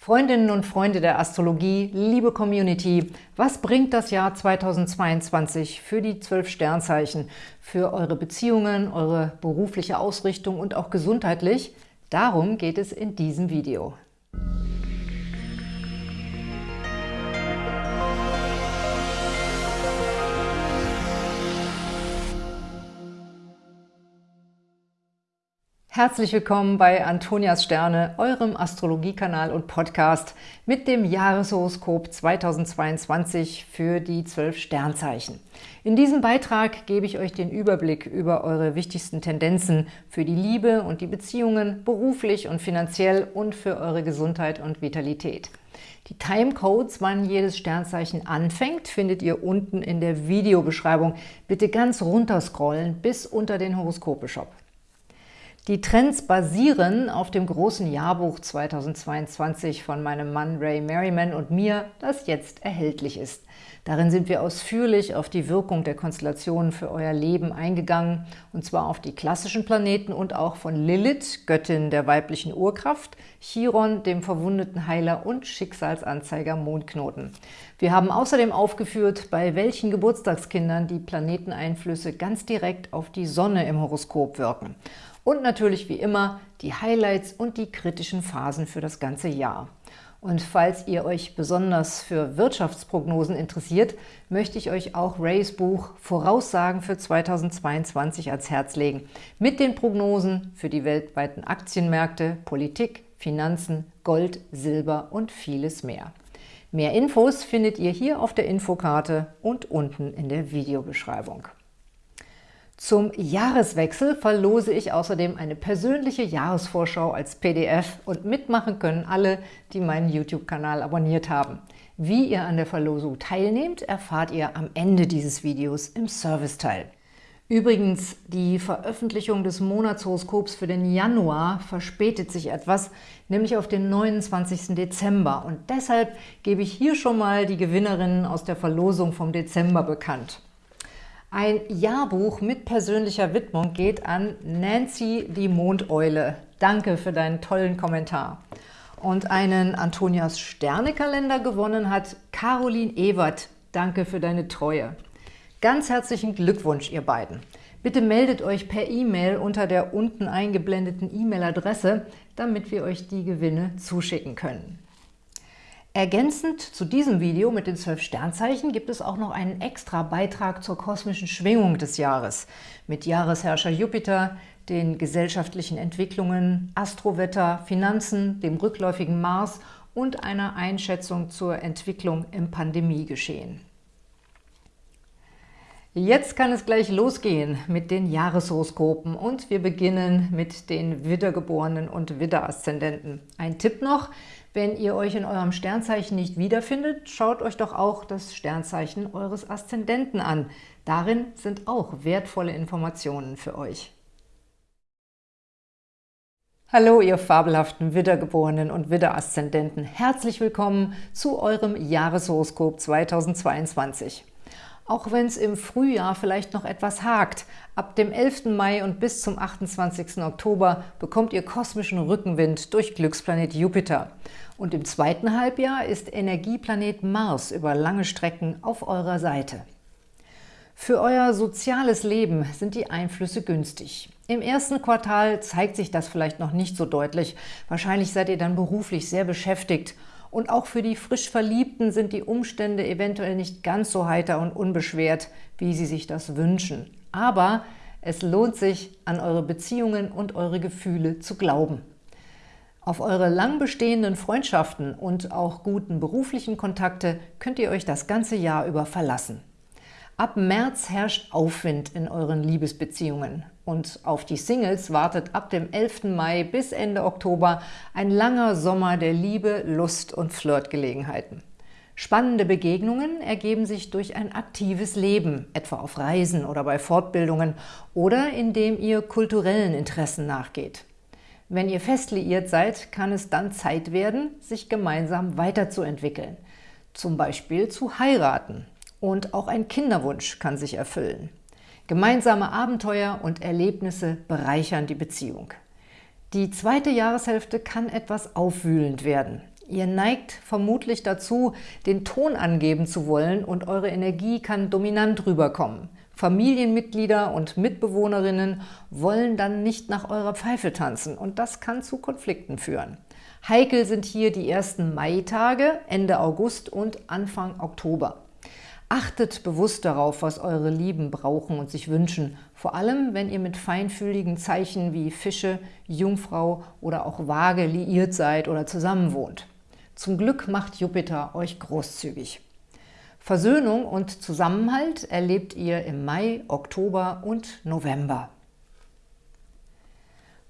Freundinnen und Freunde der Astrologie, liebe Community, was bringt das Jahr 2022 für die zwölf Sternzeichen, für eure Beziehungen, eure berufliche Ausrichtung und auch gesundheitlich? Darum geht es in diesem Video. Herzlich willkommen bei Antonias Sterne, eurem Astrologiekanal und Podcast mit dem Jahreshoroskop 2022 für die zwölf Sternzeichen. In diesem Beitrag gebe ich euch den Überblick über eure wichtigsten Tendenzen für die Liebe und die Beziehungen, beruflich und finanziell und für eure Gesundheit und Vitalität. Die Timecodes, wann jedes Sternzeichen anfängt, findet ihr unten in der Videobeschreibung. Bitte ganz runterscrollen bis unter den Horoskope-Shop. Die Trends basieren auf dem großen Jahrbuch 2022 von meinem Mann Ray Merriman und mir, das jetzt erhältlich ist. Darin sind wir ausführlich auf die Wirkung der Konstellationen für euer Leben eingegangen, und zwar auf die klassischen Planeten und auch von Lilith, Göttin der weiblichen Urkraft, Chiron, dem verwundeten Heiler und Schicksalsanzeiger Mondknoten. Wir haben außerdem aufgeführt, bei welchen Geburtstagskindern die Planeteneinflüsse ganz direkt auf die Sonne im Horoskop wirken. Und natürlich wie immer die Highlights und die kritischen Phasen für das ganze Jahr. Und falls ihr euch besonders für Wirtschaftsprognosen interessiert, möchte ich euch auch Rays Buch Voraussagen für 2022 ans Herz legen. Mit den Prognosen für die weltweiten Aktienmärkte, Politik, Finanzen, Gold, Silber und vieles mehr. Mehr Infos findet ihr hier auf der Infokarte und unten in der Videobeschreibung. Zum Jahreswechsel verlose ich außerdem eine persönliche Jahresvorschau als PDF und mitmachen können alle, die meinen YouTube-Kanal abonniert haben. Wie ihr an der Verlosung teilnehmt, erfahrt ihr am Ende dieses Videos im Serviceteil. Übrigens, die Veröffentlichung des Monatshoroskops für den Januar verspätet sich etwas, nämlich auf den 29. Dezember. Und deshalb gebe ich hier schon mal die Gewinnerinnen aus der Verlosung vom Dezember bekannt. Ein Jahrbuch mit persönlicher Widmung geht an Nancy die Mondeule. Danke für deinen tollen Kommentar. Und einen Antonias Sternekalender gewonnen hat Caroline Ewert. Danke für deine Treue. Ganz herzlichen Glückwunsch, ihr beiden. Bitte meldet euch per E-Mail unter der unten eingeblendeten E-Mail-Adresse, damit wir euch die Gewinne zuschicken können. Ergänzend zu diesem Video mit den zwölf Sternzeichen gibt es auch noch einen extra Beitrag zur kosmischen Schwingung des Jahres mit Jahresherrscher Jupiter, den gesellschaftlichen Entwicklungen, Astrowetter, Finanzen, dem rückläufigen Mars und einer Einschätzung zur Entwicklung im Pandemiegeschehen. Jetzt kann es gleich losgehen mit den Jahreshoroskopen und wir beginnen mit den Widdergeborenen und Widderaszendenten. Ein Tipp noch, wenn ihr euch in eurem Sternzeichen nicht wiederfindet, schaut euch doch auch das Sternzeichen eures Aszendenten an. Darin sind auch wertvolle Informationen für euch. Hallo, ihr fabelhaften Widdergeborenen und Widderaszendenten. Herzlich willkommen zu eurem Jahreshoroskop 2022. Auch wenn es im Frühjahr vielleicht noch etwas hakt, ab dem 11. Mai und bis zum 28. Oktober bekommt ihr kosmischen Rückenwind durch Glücksplanet Jupiter. Und im zweiten Halbjahr ist Energieplanet Mars über lange Strecken auf eurer Seite. Für euer soziales Leben sind die Einflüsse günstig. Im ersten Quartal zeigt sich das vielleicht noch nicht so deutlich. Wahrscheinlich seid ihr dann beruflich sehr beschäftigt und auch für die frisch Verliebten sind die Umstände eventuell nicht ganz so heiter und unbeschwert, wie sie sich das wünschen. Aber es lohnt sich, an eure Beziehungen und eure Gefühle zu glauben. Auf eure lang bestehenden Freundschaften und auch guten beruflichen Kontakte könnt ihr euch das ganze Jahr über verlassen. Ab März herrscht Aufwind in euren Liebesbeziehungen und auf die Singles wartet ab dem 11. Mai bis Ende Oktober ein langer Sommer der Liebe, Lust und Flirtgelegenheiten. Spannende Begegnungen ergeben sich durch ein aktives Leben, etwa auf Reisen oder bei Fortbildungen oder indem ihr kulturellen Interessen nachgeht. Wenn ihr fest liiert seid, kann es dann Zeit werden, sich gemeinsam weiterzuentwickeln, zum Beispiel zu heiraten und auch ein Kinderwunsch kann sich erfüllen. Gemeinsame Abenteuer und Erlebnisse bereichern die Beziehung. Die zweite Jahreshälfte kann etwas aufwühlend werden. Ihr neigt vermutlich dazu, den Ton angeben zu wollen und eure Energie kann dominant rüberkommen. Familienmitglieder und Mitbewohnerinnen wollen dann nicht nach eurer Pfeife tanzen und das kann zu Konflikten führen. Heikel sind hier die ersten Maitage, Ende August und Anfang Oktober. Achtet bewusst darauf, was eure Lieben brauchen und sich wünschen, vor allem wenn ihr mit feinfühligen Zeichen wie Fische, Jungfrau oder auch Waage liiert seid oder zusammenwohnt. Zum Glück macht Jupiter euch großzügig. Versöhnung und Zusammenhalt erlebt ihr im Mai, Oktober und November.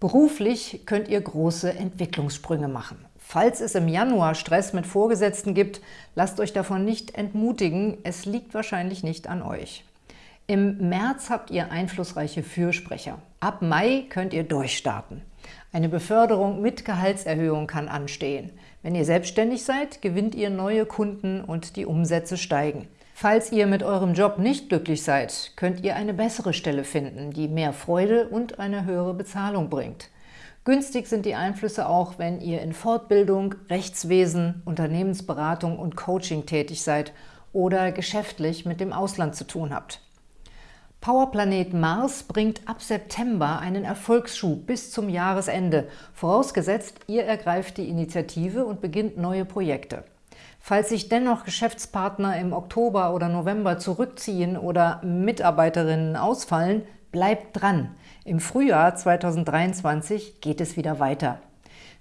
Beruflich könnt ihr große Entwicklungssprünge machen. Falls es im Januar Stress mit Vorgesetzten gibt, lasst euch davon nicht entmutigen, es liegt wahrscheinlich nicht an euch. Im März habt ihr einflussreiche Fürsprecher. Ab Mai könnt ihr durchstarten. Eine Beförderung mit Gehaltserhöhung kann anstehen. Wenn ihr selbstständig seid, gewinnt ihr neue Kunden und die Umsätze steigen. Falls ihr mit eurem Job nicht glücklich seid, könnt ihr eine bessere Stelle finden, die mehr Freude und eine höhere Bezahlung bringt. Günstig sind die Einflüsse auch, wenn ihr in Fortbildung, Rechtswesen, Unternehmensberatung und Coaching tätig seid oder geschäftlich mit dem Ausland zu tun habt. Powerplanet Mars bringt ab September einen Erfolgsschub bis zum Jahresende, vorausgesetzt, ihr ergreift die Initiative und beginnt neue Projekte. Falls sich dennoch Geschäftspartner im Oktober oder November zurückziehen oder Mitarbeiterinnen ausfallen, bleibt dran. Im Frühjahr 2023 geht es wieder weiter.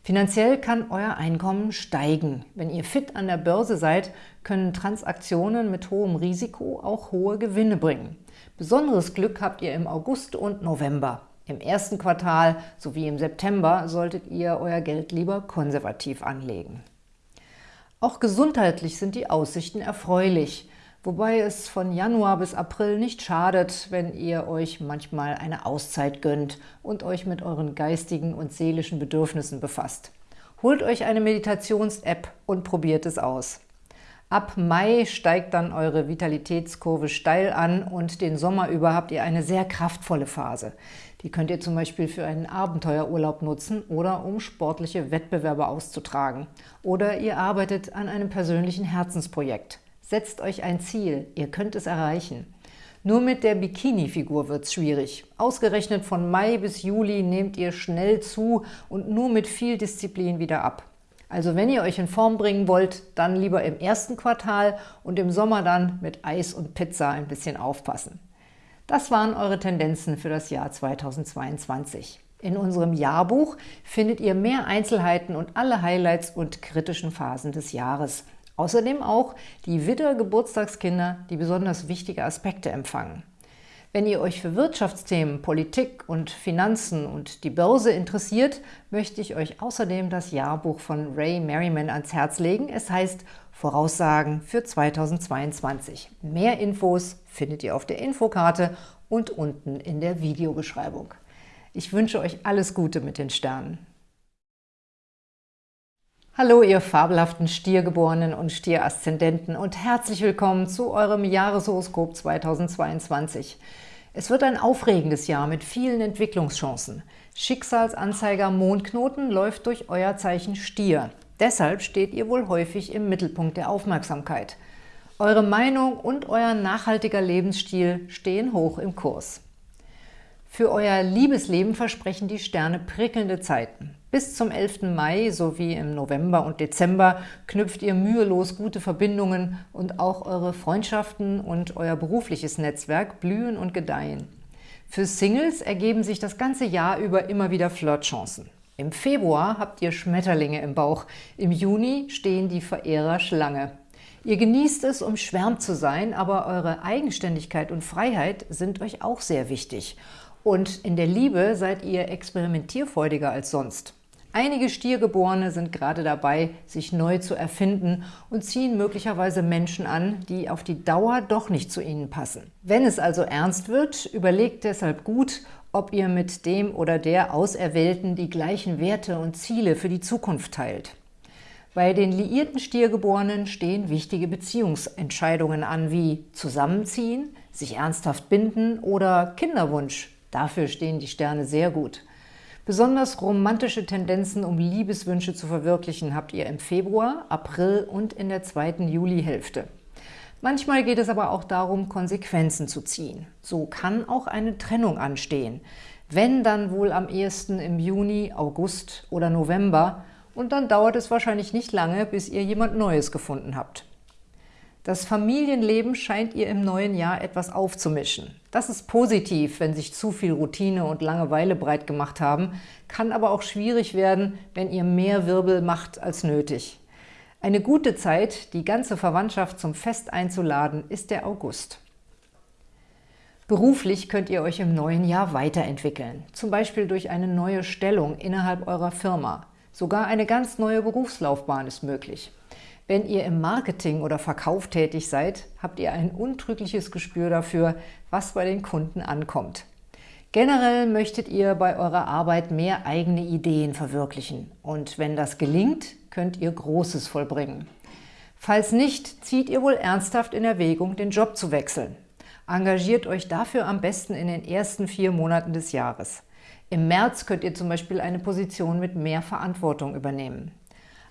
Finanziell kann euer Einkommen steigen. Wenn ihr fit an der Börse seid, können Transaktionen mit hohem Risiko auch hohe Gewinne bringen. Besonderes Glück habt ihr im August und November. Im ersten Quartal sowie im September solltet ihr euer Geld lieber konservativ anlegen. Auch gesundheitlich sind die Aussichten erfreulich, wobei es von Januar bis April nicht schadet, wenn ihr euch manchmal eine Auszeit gönnt und euch mit euren geistigen und seelischen Bedürfnissen befasst. Holt euch eine Meditations-App und probiert es aus. Ab Mai steigt dann eure Vitalitätskurve steil an und den Sommer über habt ihr eine sehr kraftvolle Phase. Die könnt ihr zum Beispiel für einen Abenteuerurlaub nutzen oder um sportliche Wettbewerbe auszutragen. Oder ihr arbeitet an einem persönlichen Herzensprojekt. Setzt euch ein Ziel, ihr könnt es erreichen. Nur mit der Bikini-Figur wird es schwierig. Ausgerechnet von Mai bis Juli nehmt ihr schnell zu und nur mit viel Disziplin wieder ab. Also wenn ihr euch in Form bringen wollt, dann lieber im ersten Quartal und im Sommer dann mit Eis und Pizza ein bisschen aufpassen. Das waren eure Tendenzen für das Jahr 2022. In unserem Jahrbuch findet ihr mehr Einzelheiten und alle Highlights und kritischen Phasen des Jahres. Außerdem auch die Widder-Geburtstagskinder, die besonders wichtige Aspekte empfangen. Wenn ihr euch für Wirtschaftsthemen, Politik und Finanzen und die Börse interessiert, möchte ich euch außerdem das Jahrbuch von Ray Merriman ans Herz legen. Es heißt Voraussagen für 2022. Mehr Infos findet ihr auf der Infokarte und unten in der Videobeschreibung. Ich wünsche euch alles Gute mit den Sternen. Hallo, ihr fabelhaften Stiergeborenen und Stieraszendenten und herzlich willkommen zu eurem Jahreshoroskop 2022. Es wird ein aufregendes Jahr mit vielen Entwicklungschancen. Schicksalsanzeiger Mondknoten läuft durch euer Zeichen Stier. Deshalb steht ihr wohl häufig im Mittelpunkt der Aufmerksamkeit. Eure Meinung und euer nachhaltiger Lebensstil stehen hoch im Kurs. Für euer Liebesleben versprechen die Sterne prickelnde Zeiten. Bis zum 11. Mai sowie im November und Dezember knüpft ihr mühelos gute Verbindungen und auch eure Freundschaften und euer berufliches Netzwerk blühen und gedeihen. Für Singles ergeben sich das ganze Jahr über immer wieder Flirtchancen. Im Februar habt ihr Schmetterlinge im Bauch, im Juni stehen die Verehrer Schlange. Ihr genießt es, umschwärmt zu sein, aber eure Eigenständigkeit und Freiheit sind euch auch sehr wichtig. Und in der Liebe seid ihr experimentierfreudiger als sonst. Einige Stiergeborene sind gerade dabei, sich neu zu erfinden und ziehen möglicherweise Menschen an, die auf die Dauer doch nicht zu ihnen passen. Wenn es also ernst wird, überlegt deshalb gut, ob ihr mit dem oder der Auserwählten die gleichen Werte und Ziele für die Zukunft teilt. Bei den liierten Stiergeborenen stehen wichtige Beziehungsentscheidungen an, wie Zusammenziehen, sich ernsthaft binden oder Kinderwunsch. Dafür stehen die Sterne sehr gut. Besonders romantische Tendenzen, um Liebeswünsche zu verwirklichen, habt ihr im Februar, April und in der zweiten Julihälfte. Manchmal geht es aber auch darum, Konsequenzen zu ziehen. So kann auch eine Trennung anstehen. Wenn, dann wohl am ehesten im Juni, August oder November und dann dauert es wahrscheinlich nicht lange, bis ihr jemand Neues gefunden habt. Das Familienleben scheint ihr im neuen Jahr etwas aufzumischen. Das ist positiv, wenn sich zu viel Routine und Langeweile breit gemacht haben, kann aber auch schwierig werden, wenn ihr mehr Wirbel macht als nötig. Eine gute Zeit, die ganze Verwandtschaft zum Fest einzuladen, ist der August. Beruflich könnt ihr euch im neuen Jahr weiterentwickeln, zum Beispiel durch eine neue Stellung innerhalb eurer Firma. Sogar eine ganz neue Berufslaufbahn ist möglich. Wenn ihr im Marketing oder Verkauf tätig seid, habt ihr ein untrügliches Gespür dafür, was bei den Kunden ankommt. Generell möchtet ihr bei eurer Arbeit mehr eigene Ideen verwirklichen. Und wenn das gelingt, könnt ihr Großes vollbringen. Falls nicht, zieht ihr wohl ernsthaft in Erwägung, den Job zu wechseln. Engagiert euch dafür am besten in den ersten vier Monaten des Jahres. Im März könnt ihr zum Beispiel eine Position mit mehr Verantwortung übernehmen.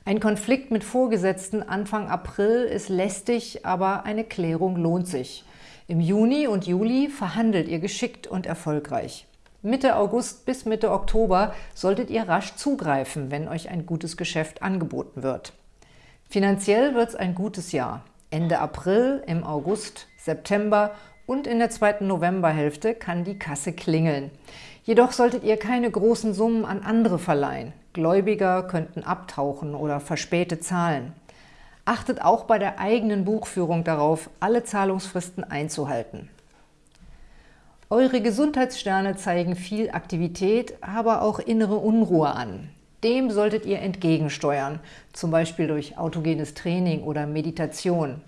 Ein Konflikt mit Vorgesetzten Anfang April ist lästig, aber eine Klärung lohnt sich. Im Juni und Juli verhandelt ihr geschickt und erfolgreich. Mitte August bis Mitte Oktober solltet ihr rasch zugreifen, wenn euch ein gutes Geschäft angeboten wird. Finanziell wird es ein gutes Jahr. Ende April, im August, September und in der zweiten Novemberhälfte kann die Kasse klingeln. Jedoch solltet ihr keine großen Summen an andere verleihen. Gläubiger könnten abtauchen oder verspätet zahlen. Achtet auch bei der eigenen Buchführung darauf, alle Zahlungsfristen einzuhalten. Eure Gesundheitssterne zeigen viel Aktivität, aber auch innere Unruhe an. Dem solltet ihr entgegensteuern, zum Beispiel durch autogenes Training oder Meditation.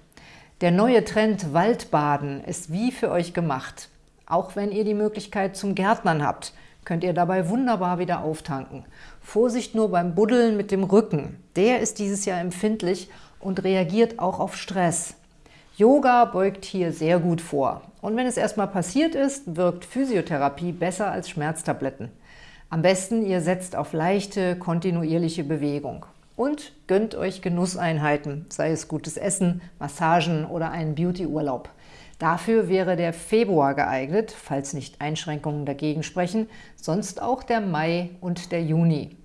Der neue Trend Waldbaden ist wie für euch gemacht. Auch wenn ihr die Möglichkeit zum Gärtnern habt, könnt ihr dabei wunderbar wieder auftanken. Vorsicht nur beim Buddeln mit dem Rücken. Der ist dieses Jahr empfindlich und reagiert auch auf Stress. Yoga beugt hier sehr gut vor. Und wenn es erstmal passiert ist, wirkt Physiotherapie besser als Schmerztabletten. Am besten, ihr setzt auf leichte, kontinuierliche Bewegung. Und gönnt euch Genusseinheiten, sei es gutes Essen, Massagen oder einen Beautyurlaub. Dafür wäre der Februar geeignet, falls nicht Einschränkungen dagegen sprechen, sonst auch der Mai und der Juni.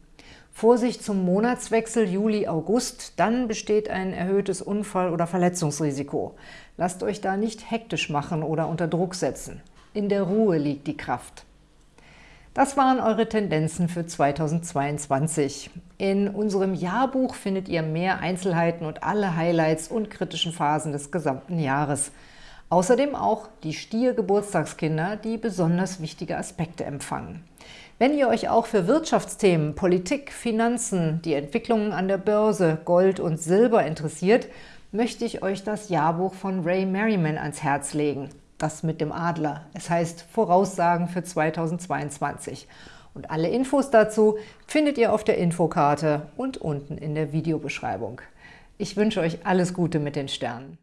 Vorsicht zum Monatswechsel Juli-August, dann besteht ein erhöhtes Unfall- oder Verletzungsrisiko. Lasst euch da nicht hektisch machen oder unter Druck setzen. In der Ruhe liegt die Kraft. Das waren eure Tendenzen für 2022. In unserem Jahrbuch findet ihr mehr Einzelheiten und alle Highlights und kritischen Phasen des gesamten Jahres. Außerdem auch die Stier-Geburtstagskinder, die besonders wichtige Aspekte empfangen. Wenn ihr euch auch für Wirtschaftsthemen, Politik, Finanzen, die Entwicklungen an der Börse, Gold und Silber interessiert, möchte ich euch das Jahrbuch von Ray Merriman ans Herz legen. Das mit dem Adler. Es heißt Voraussagen für 2022. Und alle Infos dazu findet ihr auf der Infokarte und unten in der Videobeschreibung. Ich wünsche euch alles Gute mit den Sternen.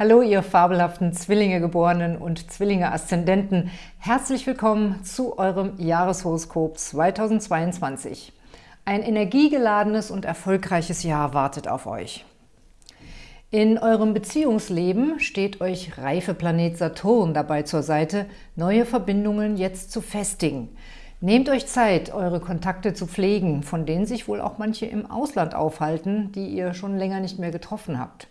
Hallo, ihr fabelhaften Zwillinge-Geborenen und Zwillinge-Aszendenten. Herzlich willkommen zu eurem Jahreshoroskop 2022. Ein energiegeladenes und erfolgreiches Jahr wartet auf euch. In eurem Beziehungsleben steht euch Reifeplanet Saturn dabei zur Seite, neue Verbindungen jetzt zu festigen. Nehmt euch Zeit, eure Kontakte zu pflegen, von denen sich wohl auch manche im Ausland aufhalten, die ihr schon länger nicht mehr getroffen habt.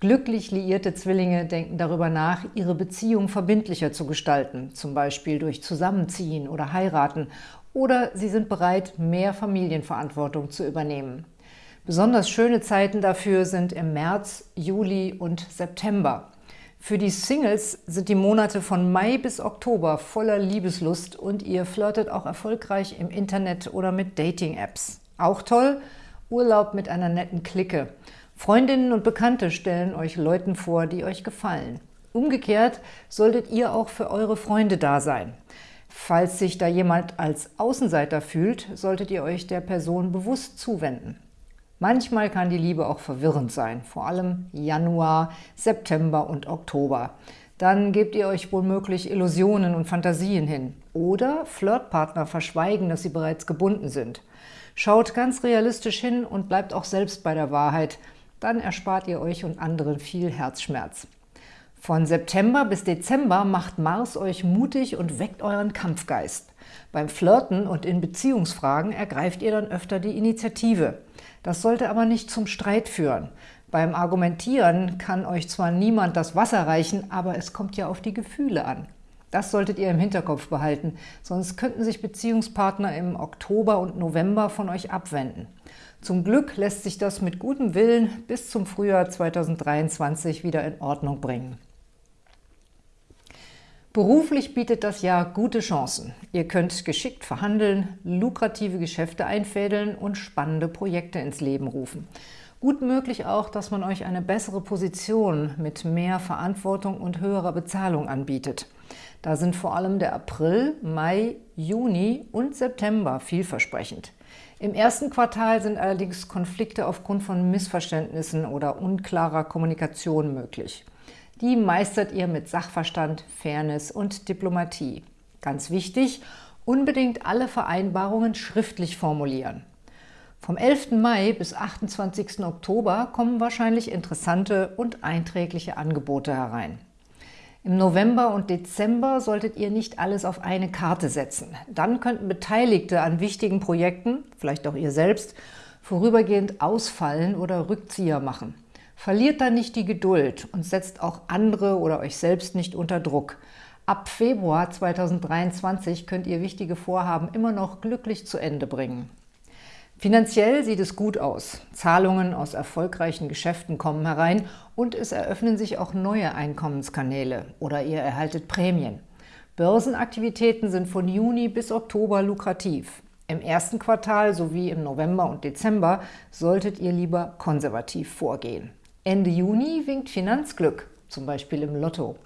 Glücklich liierte Zwillinge denken darüber nach, ihre Beziehung verbindlicher zu gestalten, zum Beispiel durch Zusammenziehen oder Heiraten, oder sie sind bereit, mehr Familienverantwortung zu übernehmen. Besonders schöne Zeiten dafür sind im März, Juli und September. Für die Singles sind die Monate von Mai bis Oktober voller Liebeslust und ihr flirtet auch erfolgreich im Internet oder mit Dating-Apps. Auch toll, Urlaub mit einer netten Clique – Freundinnen und Bekannte stellen euch Leuten vor, die euch gefallen. Umgekehrt solltet ihr auch für eure Freunde da sein. Falls sich da jemand als Außenseiter fühlt, solltet ihr euch der Person bewusst zuwenden. Manchmal kann die Liebe auch verwirrend sein, vor allem Januar, September und Oktober. Dann gebt ihr euch womöglich Illusionen und Fantasien hin. Oder Flirtpartner verschweigen, dass sie bereits gebunden sind. Schaut ganz realistisch hin und bleibt auch selbst bei der Wahrheit. Dann erspart ihr euch und anderen viel Herzschmerz. Von September bis Dezember macht Mars euch mutig und weckt euren Kampfgeist. Beim Flirten und in Beziehungsfragen ergreift ihr dann öfter die Initiative. Das sollte aber nicht zum Streit führen. Beim Argumentieren kann euch zwar niemand das Wasser reichen, aber es kommt ja auf die Gefühle an. Das solltet ihr im Hinterkopf behalten, sonst könnten sich Beziehungspartner im Oktober und November von euch abwenden. Zum Glück lässt sich das mit gutem Willen bis zum Frühjahr 2023 wieder in Ordnung bringen. Beruflich bietet das Jahr gute Chancen. Ihr könnt geschickt verhandeln, lukrative Geschäfte einfädeln und spannende Projekte ins Leben rufen. Gut möglich auch, dass man euch eine bessere Position mit mehr Verantwortung und höherer Bezahlung anbietet. Da sind vor allem der April, Mai, Juni und September vielversprechend. Im ersten Quartal sind allerdings Konflikte aufgrund von Missverständnissen oder unklarer Kommunikation möglich. Die meistert ihr mit Sachverstand, Fairness und Diplomatie. Ganz wichtig, unbedingt alle Vereinbarungen schriftlich formulieren. Vom 11. Mai bis 28. Oktober kommen wahrscheinlich interessante und einträgliche Angebote herein. Im November und Dezember solltet ihr nicht alles auf eine Karte setzen. Dann könnten Beteiligte an wichtigen Projekten, vielleicht auch ihr selbst, vorübergehend ausfallen oder Rückzieher machen. Verliert dann nicht die Geduld und setzt auch andere oder euch selbst nicht unter Druck. Ab Februar 2023 könnt ihr wichtige Vorhaben immer noch glücklich zu Ende bringen. Finanziell sieht es gut aus. Zahlungen aus erfolgreichen Geschäften kommen herein und es eröffnen sich auch neue Einkommenskanäle oder ihr erhaltet Prämien. Börsenaktivitäten sind von Juni bis Oktober lukrativ. Im ersten Quartal sowie im November und Dezember solltet ihr lieber konservativ vorgehen. Ende Juni winkt Finanzglück, zum Beispiel im Lotto.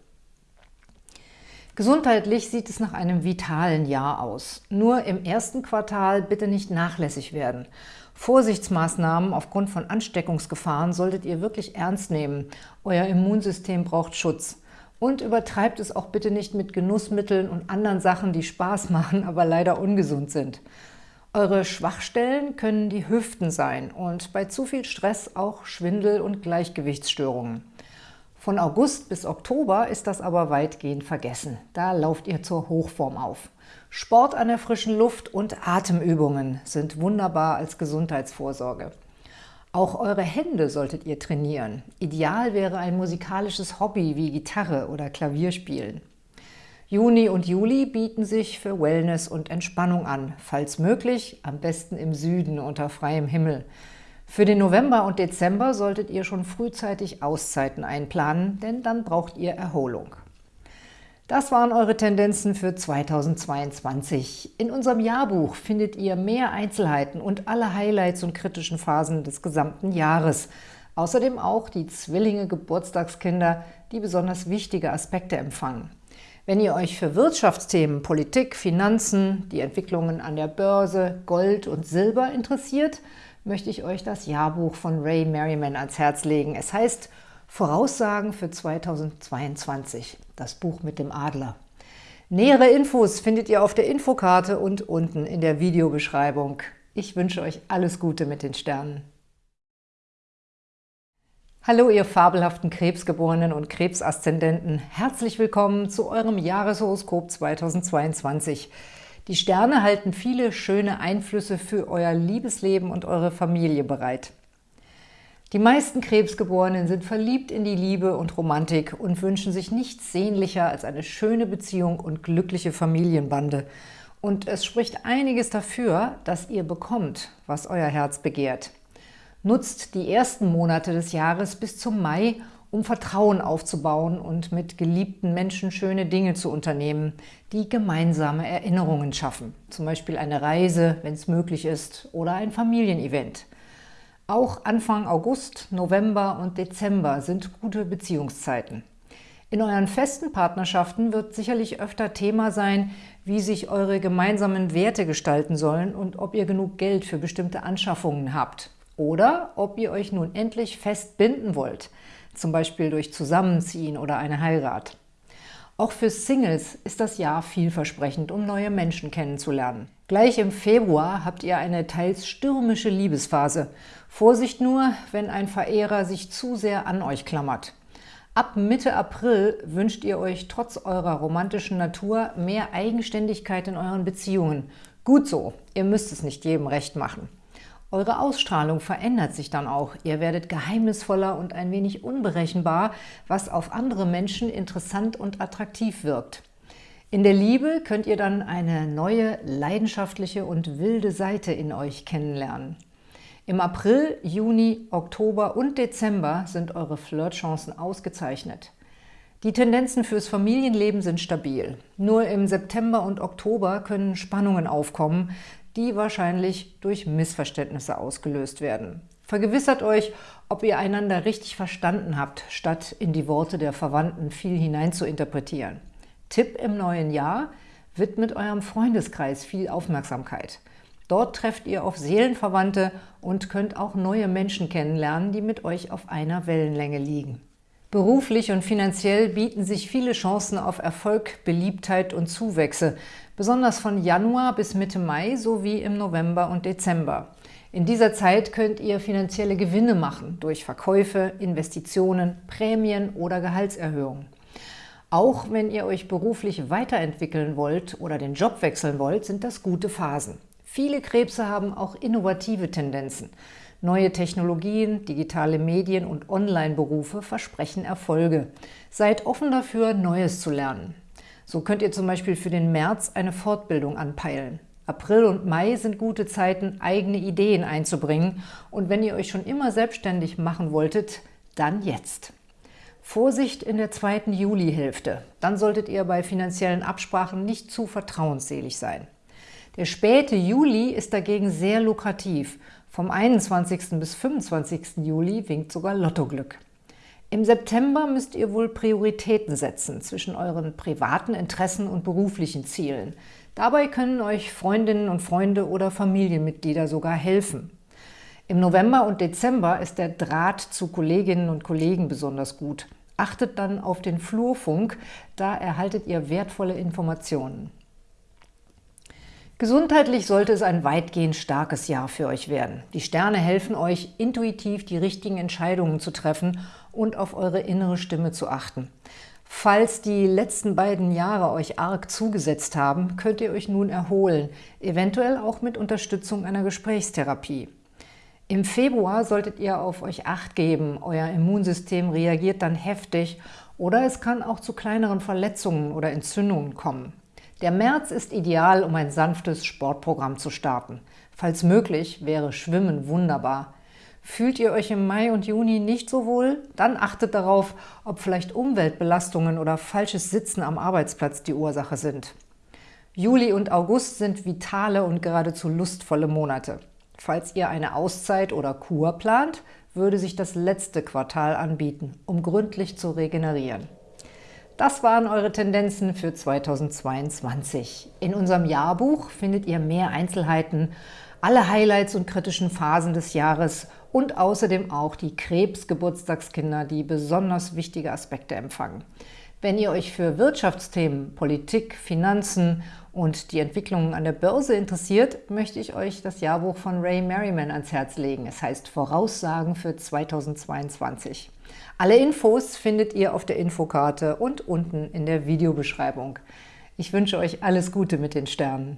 Gesundheitlich sieht es nach einem vitalen Jahr aus. Nur im ersten Quartal bitte nicht nachlässig werden. Vorsichtsmaßnahmen aufgrund von Ansteckungsgefahren solltet ihr wirklich ernst nehmen. Euer Immunsystem braucht Schutz. Und übertreibt es auch bitte nicht mit Genussmitteln und anderen Sachen, die Spaß machen, aber leider ungesund sind. Eure Schwachstellen können die Hüften sein und bei zu viel Stress auch Schwindel und Gleichgewichtsstörungen. Von August bis Oktober ist das aber weitgehend vergessen. Da lauft ihr zur Hochform auf. Sport an der frischen Luft und Atemübungen sind wunderbar als Gesundheitsvorsorge. Auch eure Hände solltet ihr trainieren. Ideal wäre ein musikalisches Hobby wie Gitarre oder Klavierspielen. Juni und Juli bieten sich für Wellness und Entspannung an, falls möglich, am besten im Süden unter freiem Himmel. Für den November und Dezember solltet ihr schon frühzeitig Auszeiten einplanen, denn dann braucht ihr Erholung. Das waren eure Tendenzen für 2022. In unserem Jahrbuch findet ihr mehr Einzelheiten und alle Highlights und kritischen Phasen des gesamten Jahres. Außerdem auch die Zwillinge Geburtstagskinder, die besonders wichtige Aspekte empfangen. Wenn ihr euch für Wirtschaftsthemen, Politik, Finanzen, die Entwicklungen an der Börse, Gold und Silber interessiert, möchte ich euch das Jahrbuch von Ray Merriman ans Herz legen. Es heißt Voraussagen für 2022, das Buch mit dem Adler. Nähere Infos findet ihr auf der Infokarte und unten in der Videobeschreibung. Ich wünsche euch alles Gute mit den Sternen. Hallo, ihr fabelhaften Krebsgeborenen und Krebsaszendenten. Herzlich willkommen zu eurem Jahreshoroskop 2022. Die Sterne halten viele schöne Einflüsse für euer Liebesleben und eure Familie bereit. Die meisten Krebsgeborenen sind verliebt in die Liebe und Romantik und wünschen sich nichts sehnlicher als eine schöne Beziehung und glückliche Familienbande. Und es spricht einiges dafür, dass ihr bekommt, was euer Herz begehrt. Nutzt die ersten Monate des Jahres bis zum Mai, um Vertrauen aufzubauen und mit geliebten Menschen schöne Dinge zu unternehmen, die gemeinsame Erinnerungen schaffen. Zum Beispiel eine Reise, wenn es möglich ist, oder ein Familienevent. Auch Anfang August, November und Dezember sind gute Beziehungszeiten. In euren festen Partnerschaften wird sicherlich öfter Thema sein, wie sich eure gemeinsamen Werte gestalten sollen und ob ihr genug Geld für bestimmte Anschaffungen habt. Oder ob ihr euch nun endlich fest binden wollt – zum Beispiel durch Zusammenziehen oder eine Heirat. Auch für Singles ist das Jahr vielversprechend, um neue Menschen kennenzulernen. Gleich im Februar habt ihr eine teils stürmische Liebesphase. Vorsicht nur, wenn ein Verehrer sich zu sehr an euch klammert. Ab Mitte April wünscht ihr euch trotz eurer romantischen Natur mehr Eigenständigkeit in euren Beziehungen. Gut so, ihr müsst es nicht jedem recht machen. Eure Ausstrahlung verändert sich dann auch. Ihr werdet geheimnisvoller und ein wenig unberechenbar, was auf andere Menschen interessant und attraktiv wirkt. In der Liebe könnt ihr dann eine neue, leidenschaftliche und wilde Seite in euch kennenlernen. Im April, Juni, Oktober und Dezember sind eure Flirtchancen ausgezeichnet. Die Tendenzen fürs Familienleben sind stabil. Nur im September und Oktober können Spannungen aufkommen, die wahrscheinlich durch Missverständnisse ausgelöst werden. Vergewissert euch, ob ihr einander richtig verstanden habt, statt in die Worte der Verwandten viel hinein zu interpretieren. Tipp im neuen Jahr, widmet eurem Freundeskreis viel Aufmerksamkeit. Dort trefft ihr auf Seelenverwandte und könnt auch neue Menschen kennenlernen, die mit euch auf einer Wellenlänge liegen. Beruflich und finanziell bieten sich viele Chancen auf Erfolg, Beliebtheit und Zuwächse, besonders von Januar bis Mitte Mai sowie im November und Dezember. In dieser Zeit könnt ihr finanzielle Gewinne machen durch Verkäufe, Investitionen, Prämien oder Gehaltserhöhungen. Auch wenn ihr euch beruflich weiterentwickeln wollt oder den Job wechseln wollt, sind das gute Phasen. Viele Krebse haben auch innovative Tendenzen. Neue Technologien, digitale Medien und Online-Berufe versprechen Erfolge. Seid offen dafür, Neues zu lernen. So könnt ihr zum Beispiel für den März eine Fortbildung anpeilen. April und Mai sind gute Zeiten, eigene Ideen einzubringen. Und wenn ihr euch schon immer selbstständig machen wolltet, dann jetzt. Vorsicht in der zweiten Julihälfte. Dann solltet ihr bei finanziellen Absprachen nicht zu vertrauensselig sein. Der späte Juli ist dagegen sehr lukrativ vom 21. bis 25. Juli winkt sogar Lottoglück. Im September müsst ihr wohl Prioritäten setzen zwischen euren privaten Interessen und beruflichen Zielen. Dabei können euch Freundinnen und Freunde oder Familienmitglieder sogar helfen. Im November und Dezember ist der Draht zu Kolleginnen und Kollegen besonders gut. Achtet dann auf den Flurfunk, da erhaltet ihr wertvolle Informationen. Gesundheitlich sollte es ein weitgehend starkes Jahr für euch werden. Die Sterne helfen euch, intuitiv die richtigen Entscheidungen zu treffen und auf eure innere Stimme zu achten. Falls die letzten beiden Jahre euch arg zugesetzt haben, könnt ihr euch nun erholen, eventuell auch mit Unterstützung einer Gesprächstherapie. Im Februar solltet ihr auf euch Acht geben, euer Immunsystem reagiert dann heftig oder es kann auch zu kleineren Verletzungen oder Entzündungen kommen. Der März ist ideal, um ein sanftes Sportprogramm zu starten. Falls möglich, wäre Schwimmen wunderbar. Fühlt ihr euch im Mai und Juni nicht so wohl? Dann achtet darauf, ob vielleicht Umweltbelastungen oder falsches Sitzen am Arbeitsplatz die Ursache sind. Juli und August sind vitale und geradezu lustvolle Monate. Falls ihr eine Auszeit oder Kur plant, würde sich das letzte Quartal anbieten, um gründlich zu regenerieren. Das waren eure Tendenzen für 2022. In unserem Jahrbuch findet ihr mehr Einzelheiten, alle Highlights und kritischen Phasen des Jahres und außerdem auch die Krebs-Geburtstagskinder, die besonders wichtige Aspekte empfangen. Wenn ihr euch für Wirtschaftsthemen, Politik, Finanzen und die Entwicklungen an der Börse interessiert, möchte ich euch das Jahrbuch von Ray Merriman ans Herz legen. Es heißt Voraussagen für 2022. Alle Infos findet ihr auf der Infokarte und unten in der Videobeschreibung. Ich wünsche euch alles Gute mit den Sternen.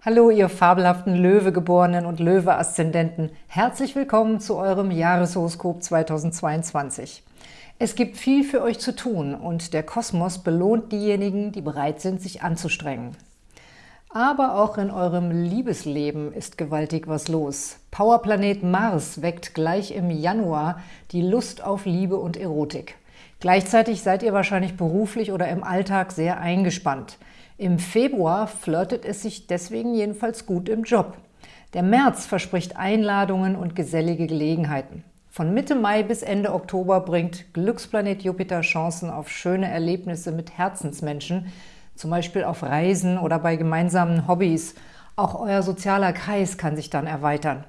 Hallo, ihr fabelhaften Löwegeborenen und Löwe-Aszendenten. Herzlich willkommen zu eurem Jahreshoroskop 2022. Es gibt viel für euch zu tun und der Kosmos belohnt diejenigen, die bereit sind, sich anzustrengen. Aber auch in eurem Liebesleben ist gewaltig was los. Powerplanet Mars weckt gleich im Januar die Lust auf Liebe und Erotik. Gleichzeitig seid ihr wahrscheinlich beruflich oder im Alltag sehr eingespannt. Im Februar flirtet es sich deswegen jedenfalls gut im Job. Der März verspricht Einladungen und gesellige Gelegenheiten. Von Mitte Mai bis Ende Oktober bringt Glücksplanet Jupiter Chancen auf schöne Erlebnisse mit Herzensmenschen, zum Beispiel auf Reisen oder bei gemeinsamen Hobbys. Auch euer sozialer Kreis kann sich dann erweitern.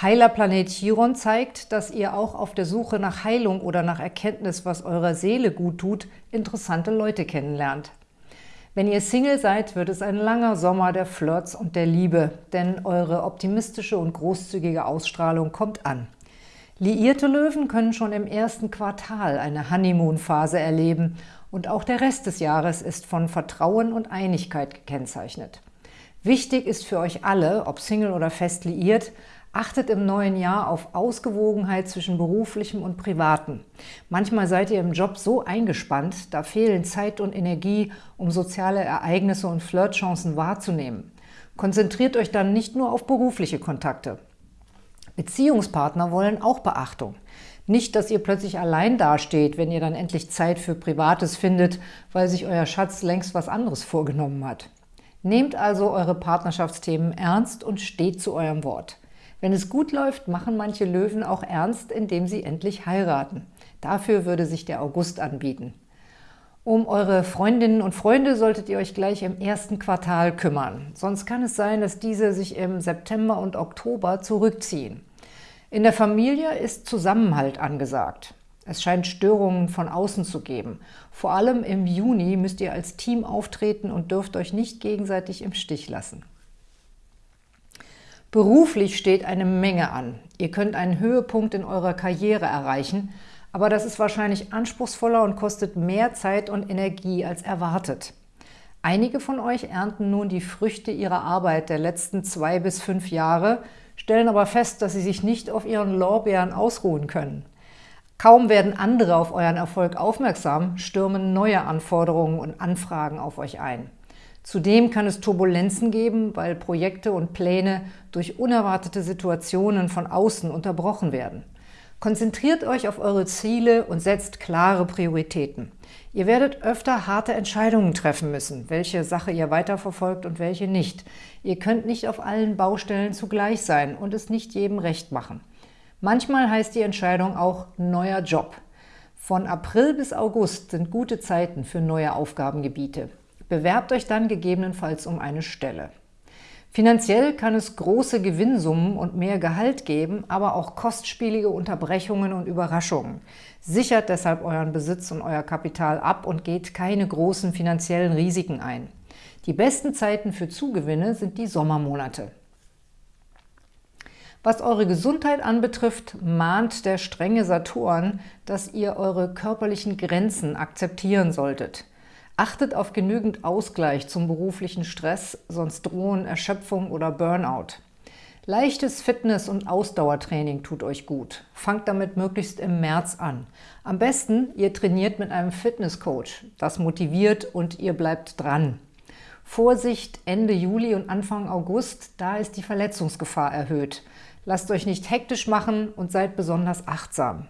Heilerplanet Chiron zeigt, dass ihr auch auf der Suche nach Heilung oder nach Erkenntnis, was eurer Seele gut tut, interessante Leute kennenlernt. Wenn ihr Single seid, wird es ein langer Sommer der Flirts und der Liebe, denn eure optimistische und großzügige Ausstrahlung kommt an. Liierte Löwen können schon im ersten Quartal eine Honeymoon-Phase erleben und auch der Rest des Jahres ist von Vertrauen und Einigkeit gekennzeichnet. Wichtig ist für euch alle, ob Single oder fest liiert, Achtet im neuen Jahr auf Ausgewogenheit zwischen beruflichem und privatem. Manchmal seid ihr im Job so eingespannt, da fehlen Zeit und Energie, um soziale Ereignisse und Flirtchancen wahrzunehmen. Konzentriert euch dann nicht nur auf berufliche Kontakte. Beziehungspartner wollen auch Beachtung. Nicht, dass ihr plötzlich allein dasteht, wenn ihr dann endlich Zeit für Privates findet, weil sich euer Schatz längst was anderes vorgenommen hat. Nehmt also eure Partnerschaftsthemen ernst und steht zu eurem Wort. Wenn es gut läuft, machen manche Löwen auch ernst, indem sie endlich heiraten. Dafür würde sich der August anbieten. Um eure Freundinnen und Freunde solltet ihr euch gleich im ersten Quartal kümmern. Sonst kann es sein, dass diese sich im September und Oktober zurückziehen. In der Familie ist Zusammenhalt angesagt. Es scheint Störungen von außen zu geben. Vor allem im Juni müsst ihr als Team auftreten und dürft euch nicht gegenseitig im Stich lassen. Beruflich steht eine Menge an. Ihr könnt einen Höhepunkt in eurer Karriere erreichen, aber das ist wahrscheinlich anspruchsvoller und kostet mehr Zeit und Energie als erwartet. Einige von euch ernten nun die Früchte ihrer Arbeit der letzten zwei bis fünf Jahre, stellen aber fest, dass sie sich nicht auf ihren Lorbeeren ausruhen können. Kaum werden andere auf euren Erfolg aufmerksam, stürmen neue Anforderungen und Anfragen auf euch ein. Zudem kann es Turbulenzen geben, weil Projekte und Pläne durch unerwartete Situationen von außen unterbrochen werden. Konzentriert euch auf eure Ziele und setzt klare Prioritäten. Ihr werdet öfter harte Entscheidungen treffen müssen, welche Sache ihr weiterverfolgt und welche nicht. Ihr könnt nicht auf allen Baustellen zugleich sein und es nicht jedem recht machen. Manchmal heißt die Entscheidung auch neuer Job. Von April bis August sind gute Zeiten für neue Aufgabengebiete. Bewerbt euch dann gegebenenfalls um eine Stelle. Finanziell kann es große Gewinnsummen und mehr Gehalt geben, aber auch kostspielige Unterbrechungen und Überraschungen. Sichert deshalb euren Besitz und euer Kapital ab und geht keine großen finanziellen Risiken ein. Die besten Zeiten für Zugewinne sind die Sommermonate. Was eure Gesundheit anbetrifft, mahnt der strenge Saturn, dass ihr eure körperlichen Grenzen akzeptieren solltet. Achtet auf genügend Ausgleich zum beruflichen Stress, sonst drohen Erschöpfung oder Burnout. Leichtes Fitness- und Ausdauertraining tut euch gut. Fangt damit möglichst im März an. Am besten, ihr trainiert mit einem Fitnesscoach. Das motiviert und ihr bleibt dran. Vorsicht Ende Juli und Anfang August, da ist die Verletzungsgefahr erhöht. Lasst euch nicht hektisch machen und seid besonders achtsam.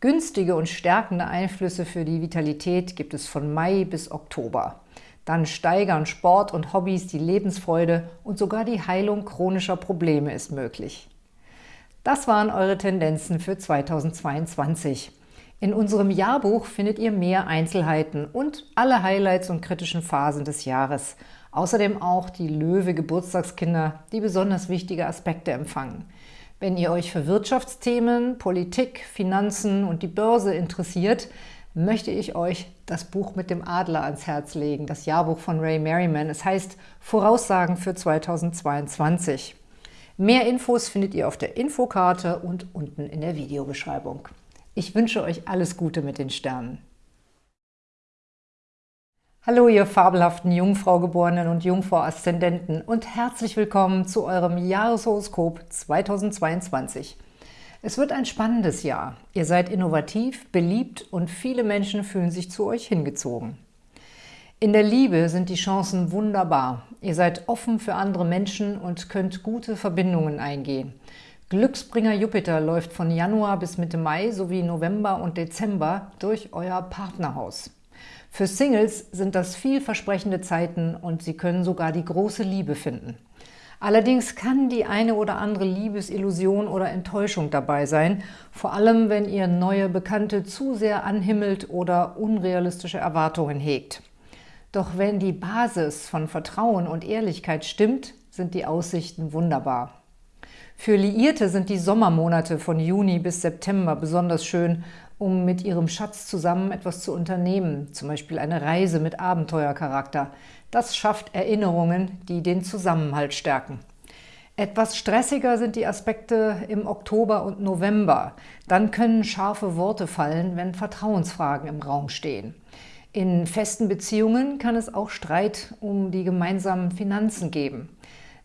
Günstige und stärkende Einflüsse für die Vitalität gibt es von Mai bis Oktober. Dann steigern Sport und Hobbys die Lebensfreude und sogar die Heilung chronischer Probleme ist möglich. Das waren eure Tendenzen für 2022. In unserem Jahrbuch findet ihr mehr Einzelheiten und alle Highlights und kritischen Phasen des Jahres. Außerdem auch die Löwe-Geburtstagskinder, die besonders wichtige Aspekte empfangen. Wenn ihr euch für Wirtschaftsthemen, Politik, Finanzen und die Börse interessiert, möchte ich euch das Buch mit dem Adler ans Herz legen, das Jahrbuch von Ray Merriman. Es heißt Voraussagen für 2022. Mehr Infos findet ihr auf der Infokarte und unten in der Videobeschreibung. Ich wünsche euch alles Gute mit den Sternen. Hallo, ihr fabelhaften Jungfraugeborenen und Jungfrau-Aszendenten und herzlich willkommen zu eurem Jahreshoroskop 2022. Es wird ein spannendes Jahr. Ihr seid innovativ, beliebt und viele Menschen fühlen sich zu euch hingezogen. In der Liebe sind die Chancen wunderbar. Ihr seid offen für andere Menschen und könnt gute Verbindungen eingehen. Glücksbringer Jupiter läuft von Januar bis Mitte Mai sowie November und Dezember durch euer Partnerhaus. Für Singles sind das vielversprechende Zeiten und sie können sogar die große Liebe finden. Allerdings kann die eine oder andere Liebesillusion oder Enttäuschung dabei sein, vor allem wenn ihr neue Bekannte zu sehr anhimmelt oder unrealistische Erwartungen hegt. Doch wenn die Basis von Vertrauen und Ehrlichkeit stimmt, sind die Aussichten wunderbar. Für Liierte sind die Sommermonate von Juni bis September besonders schön, um mit ihrem Schatz zusammen etwas zu unternehmen, zum Beispiel eine Reise mit Abenteuercharakter. Das schafft Erinnerungen, die den Zusammenhalt stärken. Etwas stressiger sind die Aspekte im Oktober und November. Dann können scharfe Worte fallen, wenn Vertrauensfragen im Raum stehen. In festen Beziehungen kann es auch Streit um die gemeinsamen Finanzen geben.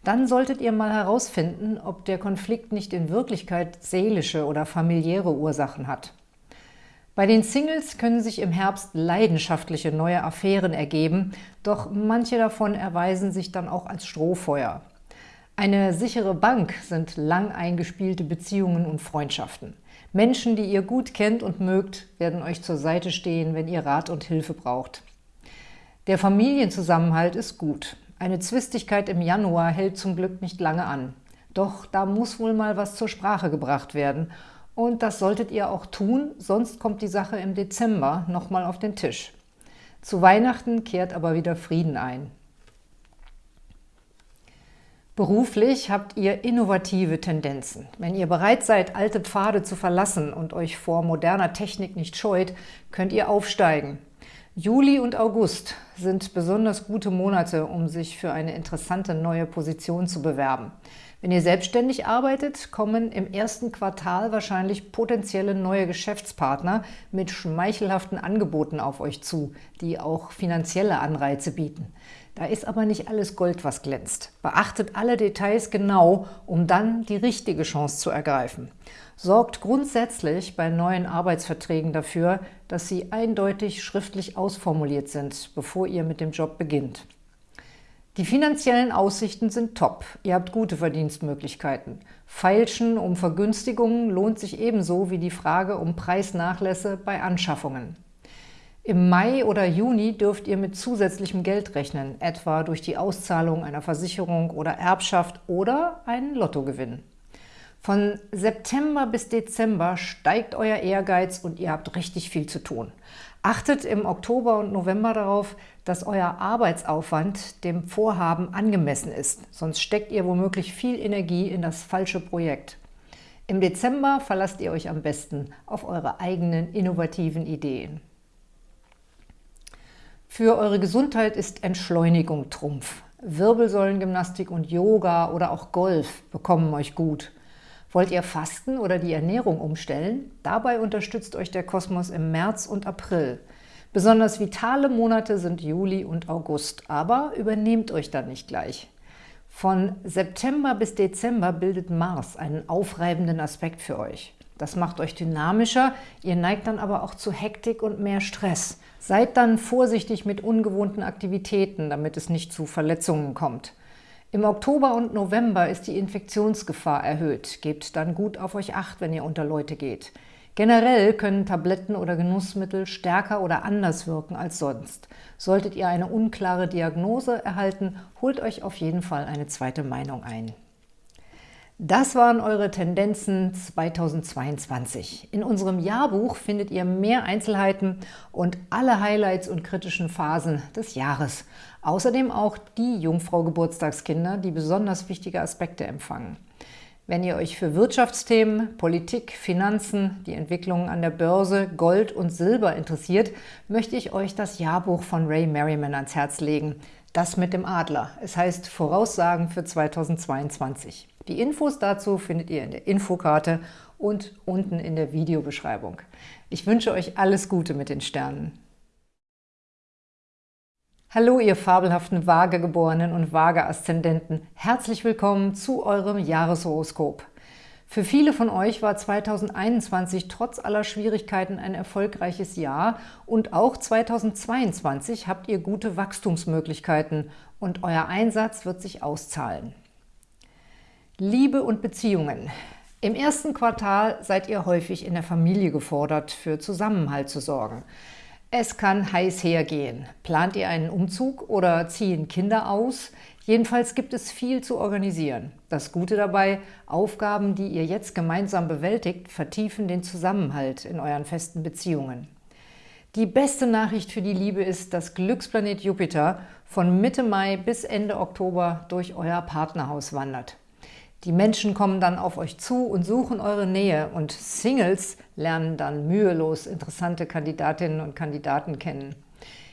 Dann solltet ihr mal herausfinden, ob der Konflikt nicht in Wirklichkeit seelische oder familiäre Ursachen hat. Bei den Singles können sich im Herbst leidenschaftliche neue Affären ergeben, doch manche davon erweisen sich dann auch als Strohfeuer. Eine sichere Bank sind lang eingespielte Beziehungen und Freundschaften. Menschen, die ihr gut kennt und mögt, werden euch zur Seite stehen, wenn ihr Rat und Hilfe braucht. Der Familienzusammenhalt ist gut. Eine Zwistigkeit im Januar hält zum Glück nicht lange an. Doch da muss wohl mal was zur Sprache gebracht werden. Und das solltet ihr auch tun, sonst kommt die Sache im Dezember nochmal auf den Tisch. Zu Weihnachten kehrt aber wieder Frieden ein. Beruflich habt ihr innovative Tendenzen. Wenn ihr bereit seid, alte Pfade zu verlassen und euch vor moderner Technik nicht scheut, könnt ihr aufsteigen. Juli und August sind besonders gute Monate, um sich für eine interessante neue Position zu bewerben. Wenn ihr selbstständig arbeitet, kommen im ersten Quartal wahrscheinlich potenzielle neue Geschäftspartner mit schmeichelhaften Angeboten auf euch zu, die auch finanzielle Anreize bieten. Da ist aber nicht alles Gold, was glänzt. Beachtet alle Details genau, um dann die richtige Chance zu ergreifen. Sorgt grundsätzlich bei neuen Arbeitsverträgen dafür, dass sie eindeutig schriftlich ausformuliert sind, bevor ihr mit dem Job beginnt. Die finanziellen Aussichten sind top. Ihr habt gute Verdienstmöglichkeiten. Feilschen um Vergünstigungen lohnt sich ebenso wie die Frage um Preisnachlässe bei Anschaffungen. Im Mai oder Juni dürft ihr mit zusätzlichem Geld rechnen, etwa durch die Auszahlung einer Versicherung oder Erbschaft oder einen Lottogewinn. Von September bis Dezember steigt euer Ehrgeiz und ihr habt richtig viel zu tun. Achtet im Oktober und November darauf, dass euer Arbeitsaufwand dem Vorhaben angemessen ist, sonst steckt ihr womöglich viel Energie in das falsche Projekt. Im Dezember verlasst ihr euch am besten auf eure eigenen innovativen Ideen. Für eure Gesundheit ist Entschleunigung Trumpf. Wirbelsäulengymnastik und Yoga oder auch Golf bekommen euch gut. Wollt ihr fasten oder die Ernährung umstellen? Dabei unterstützt euch der Kosmos im März und April. Besonders vitale Monate sind Juli und August, aber übernehmt euch dann nicht gleich. Von September bis Dezember bildet Mars einen aufreibenden Aspekt für euch. Das macht euch dynamischer, ihr neigt dann aber auch zu Hektik und mehr Stress. Seid dann vorsichtig mit ungewohnten Aktivitäten, damit es nicht zu Verletzungen kommt. Im Oktober und November ist die Infektionsgefahr erhöht. Gebt dann gut auf euch Acht, wenn ihr unter Leute geht. Generell können Tabletten oder Genussmittel stärker oder anders wirken als sonst. Solltet ihr eine unklare Diagnose erhalten, holt euch auf jeden Fall eine zweite Meinung ein. Das waren eure Tendenzen 2022. In unserem Jahrbuch findet ihr mehr Einzelheiten und alle Highlights und kritischen Phasen des Jahres. Außerdem auch die Jungfrau-Geburtstagskinder, die besonders wichtige Aspekte empfangen. Wenn ihr euch für Wirtschaftsthemen, Politik, Finanzen, die Entwicklungen an der Börse, Gold und Silber interessiert, möchte ich euch das Jahrbuch von Ray Merriman ans Herz legen. Das mit dem Adler. Es heißt Voraussagen für 2022. Die Infos dazu findet ihr in der Infokarte und unten in der Videobeschreibung. Ich wünsche euch alles Gute mit den Sternen. Hallo, ihr fabelhaften Vagegeborenen und Vageaszendenten. Herzlich willkommen zu eurem Jahreshoroskop. Für viele von euch war 2021 trotz aller Schwierigkeiten ein erfolgreiches Jahr und auch 2022 habt ihr gute Wachstumsmöglichkeiten und euer Einsatz wird sich auszahlen. Liebe und Beziehungen. Im ersten Quartal seid ihr häufig in der Familie gefordert, für Zusammenhalt zu sorgen. Es kann heiß hergehen. Plant ihr einen Umzug oder ziehen Kinder aus? Jedenfalls gibt es viel zu organisieren. Das Gute dabei, Aufgaben, die ihr jetzt gemeinsam bewältigt, vertiefen den Zusammenhalt in euren festen Beziehungen. Die beste Nachricht für die Liebe ist, dass Glücksplanet Jupiter von Mitte Mai bis Ende Oktober durch euer Partnerhaus wandert. Die Menschen kommen dann auf euch zu und suchen eure Nähe und Singles lernen dann mühelos interessante Kandidatinnen und Kandidaten kennen.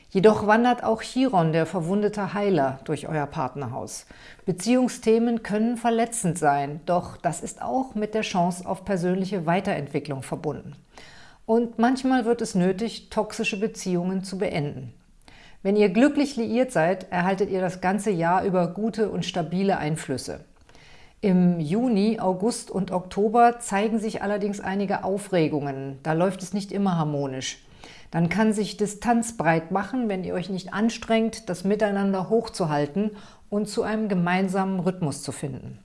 Jedoch wandert auch Chiron, der verwundete Heiler, durch euer Partnerhaus. Beziehungsthemen können verletzend sein, doch das ist auch mit der Chance auf persönliche Weiterentwicklung verbunden. Und manchmal wird es nötig, toxische Beziehungen zu beenden. Wenn ihr glücklich liiert seid, erhaltet ihr das ganze Jahr über gute und stabile Einflüsse. Im Juni, August und Oktober zeigen sich allerdings einige Aufregungen. Da läuft es nicht immer harmonisch. Dann kann sich Distanz breit machen, wenn ihr euch nicht anstrengt, das Miteinander hochzuhalten und zu einem gemeinsamen Rhythmus zu finden.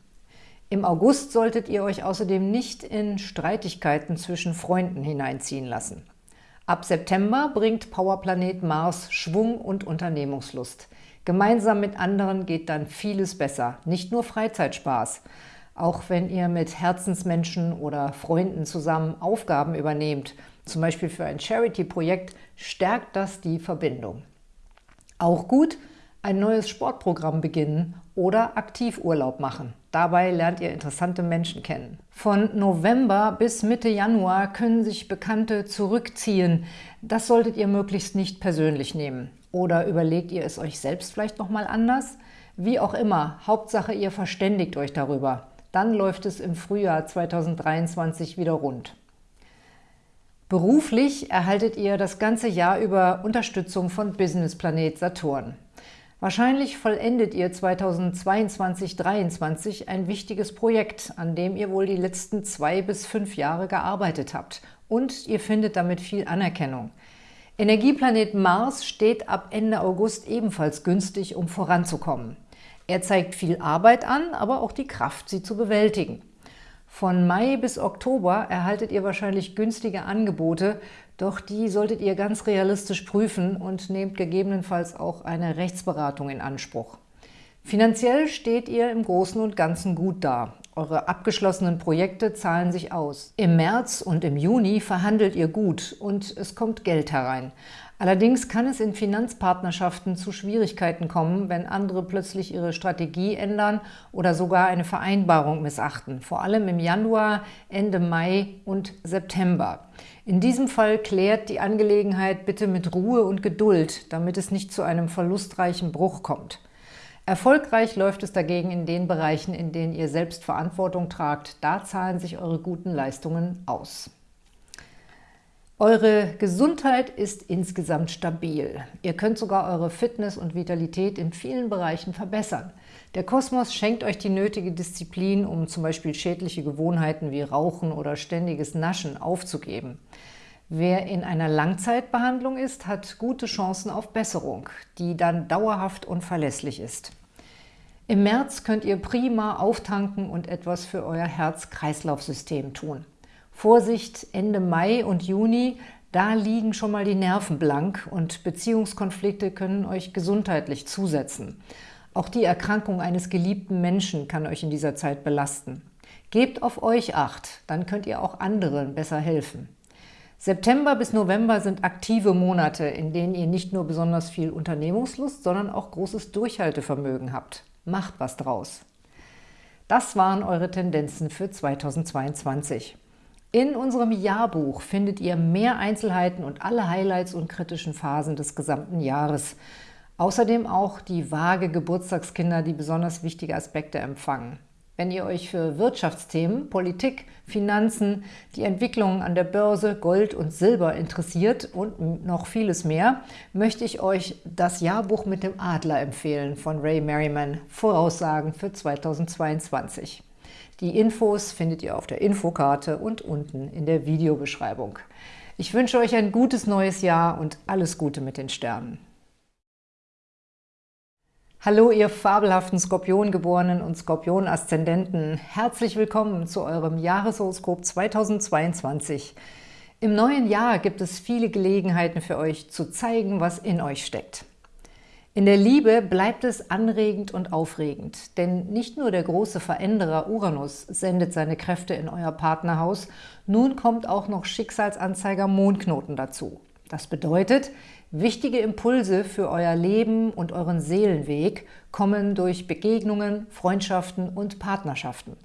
Im August solltet ihr euch außerdem nicht in Streitigkeiten zwischen Freunden hineinziehen lassen. Ab September bringt Powerplanet Mars Schwung und Unternehmungslust. Gemeinsam mit anderen geht dann vieles besser, nicht nur Freizeitspaß. Auch wenn ihr mit Herzensmenschen oder Freunden zusammen Aufgaben übernehmt – zum Beispiel für ein Charity-Projekt, stärkt das die Verbindung. Auch gut, ein neues Sportprogramm beginnen oder Aktivurlaub machen. Dabei lernt ihr interessante Menschen kennen. Von November bis Mitte Januar können sich Bekannte zurückziehen. Das solltet ihr möglichst nicht persönlich nehmen. Oder überlegt ihr es euch selbst vielleicht nochmal anders? Wie auch immer, Hauptsache ihr verständigt euch darüber. Dann läuft es im Frühjahr 2023 wieder rund. Beruflich erhaltet ihr das ganze Jahr über Unterstützung von Business Planet Saturn. Wahrscheinlich vollendet ihr 2022-23 ein wichtiges Projekt, an dem ihr wohl die letzten zwei bis fünf Jahre gearbeitet habt. Und ihr findet damit viel Anerkennung. Energieplanet Mars steht ab Ende August ebenfalls günstig, um voranzukommen. Er zeigt viel Arbeit an, aber auch die Kraft, sie zu bewältigen. Von Mai bis Oktober erhaltet ihr wahrscheinlich günstige Angebote, doch die solltet ihr ganz realistisch prüfen und nehmt gegebenenfalls auch eine Rechtsberatung in Anspruch. Finanziell steht ihr im Großen und Ganzen gut da. Eure abgeschlossenen Projekte zahlen sich aus. Im März und im Juni verhandelt ihr gut und es kommt Geld herein. Allerdings kann es in Finanzpartnerschaften zu Schwierigkeiten kommen, wenn andere plötzlich ihre Strategie ändern oder sogar eine Vereinbarung missachten, vor allem im Januar, Ende Mai und September. In diesem Fall klärt die Angelegenheit bitte mit Ruhe und Geduld, damit es nicht zu einem verlustreichen Bruch kommt. Erfolgreich läuft es dagegen in den Bereichen, in denen ihr selbst Verantwortung tragt. Da zahlen sich eure guten Leistungen aus. Eure Gesundheit ist insgesamt stabil. Ihr könnt sogar eure Fitness und Vitalität in vielen Bereichen verbessern. Der Kosmos schenkt euch die nötige Disziplin, um zum Beispiel schädliche Gewohnheiten wie Rauchen oder ständiges Naschen aufzugeben. Wer in einer Langzeitbehandlung ist, hat gute Chancen auf Besserung, die dann dauerhaft und verlässlich ist. Im März könnt ihr prima auftanken und etwas für euer Herz-Kreislauf-System tun. Vorsicht, Ende Mai und Juni, da liegen schon mal die Nerven blank und Beziehungskonflikte können euch gesundheitlich zusetzen. Auch die Erkrankung eines geliebten Menschen kann euch in dieser Zeit belasten. Gebt auf euch Acht, dann könnt ihr auch anderen besser helfen. September bis November sind aktive Monate, in denen ihr nicht nur besonders viel Unternehmungslust, sondern auch großes Durchhaltevermögen habt. Macht was draus! Das waren eure Tendenzen für 2022. In unserem Jahrbuch findet ihr mehr Einzelheiten und alle Highlights und kritischen Phasen des gesamten Jahres. Außerdem auch die vage Geburtstagskinder, die besonders wichtige Aspekte empfangen. Wenn ihr euch für Wirtschaftsthemen, Politik, Finanzen, die Entwicklungen an der Börse, Gold und Silber interessiert und noch vieles mehr, möchte ich euch das Jahrbuch mit dem Adler empfehlen von Ray Merriman, Voraussagen für 2022. Die Infos findet ihr auf der Infokarte und unten in der Videobeschreibung. Ich wünsche euch ein gutes neues Jahr und alles Gute mit den Sternen. Hallo, ihr fabelhaften Skorpiongeborenen und Skorpion-Aszendenten. Herzlich willkommen zu eurem Jahreshoroskop 2022. Im neuen Jahr gibt es viele Gelegenheiten für euch zu zeigen, was in euch steckt. In der Liebe bleibt es anregend und aufregend, denn nicht nur der große Veränderer Uranus sendet seine Kräfte in euer Partnerhaus, nun kommt auch noch Schicksalsanzeiger Mondknoten dazu. Das bedeutet, Wichtige Impulse für euer Leben und euren Seelenweg kommen durch Begegnungen, Freundschaften und Partnerschaften.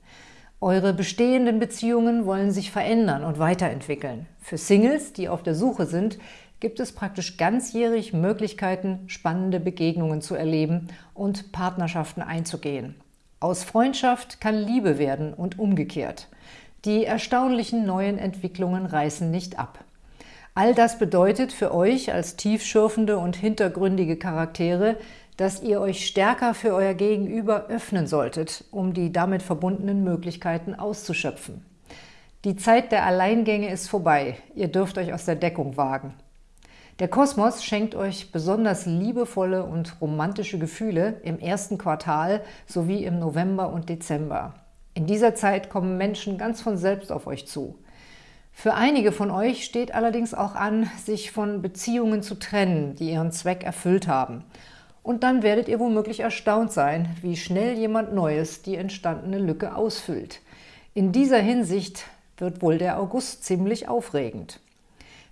Eure bestehenden Beziehungen wollen sich verändern und weiterentwickeln. Für Singles, die auf der Suche sind, gibt es praktisch ganzjährig Möglichkeiten, spannende Begegnungen zu erleben und Partnerschaften einzugehen. Aus Freundschaft kann Liebe werden und umgekehrt. Die erstaunlichen neuen Entwicklungen reißen nicht ab. All das bedeutet für euch als tiefschürfende und hintergründige Charaktere, dass ihr euch stärker für euer Gegenüber öffnen solltet, um die damit verbundenen Möglichkeiten auszuschöpfen. Die Zeit der Alleingänge ist vorbei, ihr dürft euch aus der Deckung wagen. Der Kosmos schenkt euch besonders liebevolle und romantische Gefühle im ersten Quartal sowie im November und Dezember. In dieser Zeit kommen Menschen ganz von selbst auf euch zu. Für einige von euch steht allerdings auch an, sich von Beziehungen zu trennen, die ihren Zweck erfüllt haben. Und dann werdet ihr womöglich erstaunt sein, wie schnell jemand Neues die entstandene Lücke ausfüllt. In dieser Hinsicht wird wohl der August ziemlich aufregend.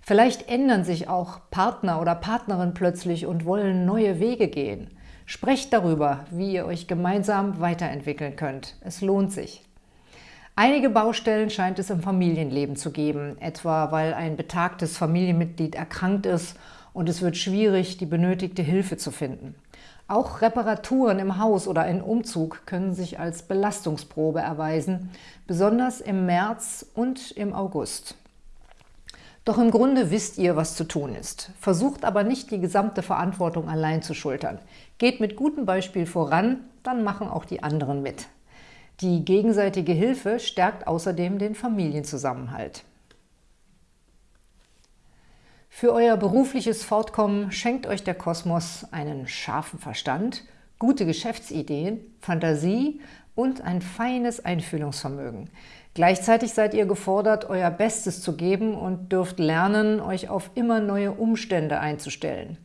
Vielleicht ändern sich auch Partner oder Partnerin plötzlich und wollen neue Wege gehen. Sprecht darüber, wie ihr euch gemeinsam weiterentwickeln könnt. Es lohnt sich. Einige Baustellen scheint es im Familienleben zu geben, etwa weil ein betagtes Familienmitglied erkrankt ist und es wird schwierig, die benötigte Hilfe zu finden. Auch Reparaturen im Haus oder ein Umzug können sich als Belastungsprobe erweisen, besonders im März und im August. Doch im Grunde wisst ihr, was zu tun ist. Versucht aber nicht, die gesamte Verantwortung allein zu schultern. Geht mit gutem Beispiel voran, dann machen auch die anderen mit. Die gegenseitige Hilfe stärkt außerdem den Familienzusammenhalt. Für euer berufliches Fortkommen schenkt euch der Kosmos einen scharfen Verstand, gute Geschäftsideen, Fantasie und ein feines Einfühlungsvermögen. Gleichzeitig seid ihr gefordert, euer Bestes zu geben und dürft lernen, euch auf immer neue Umstände einzustellen.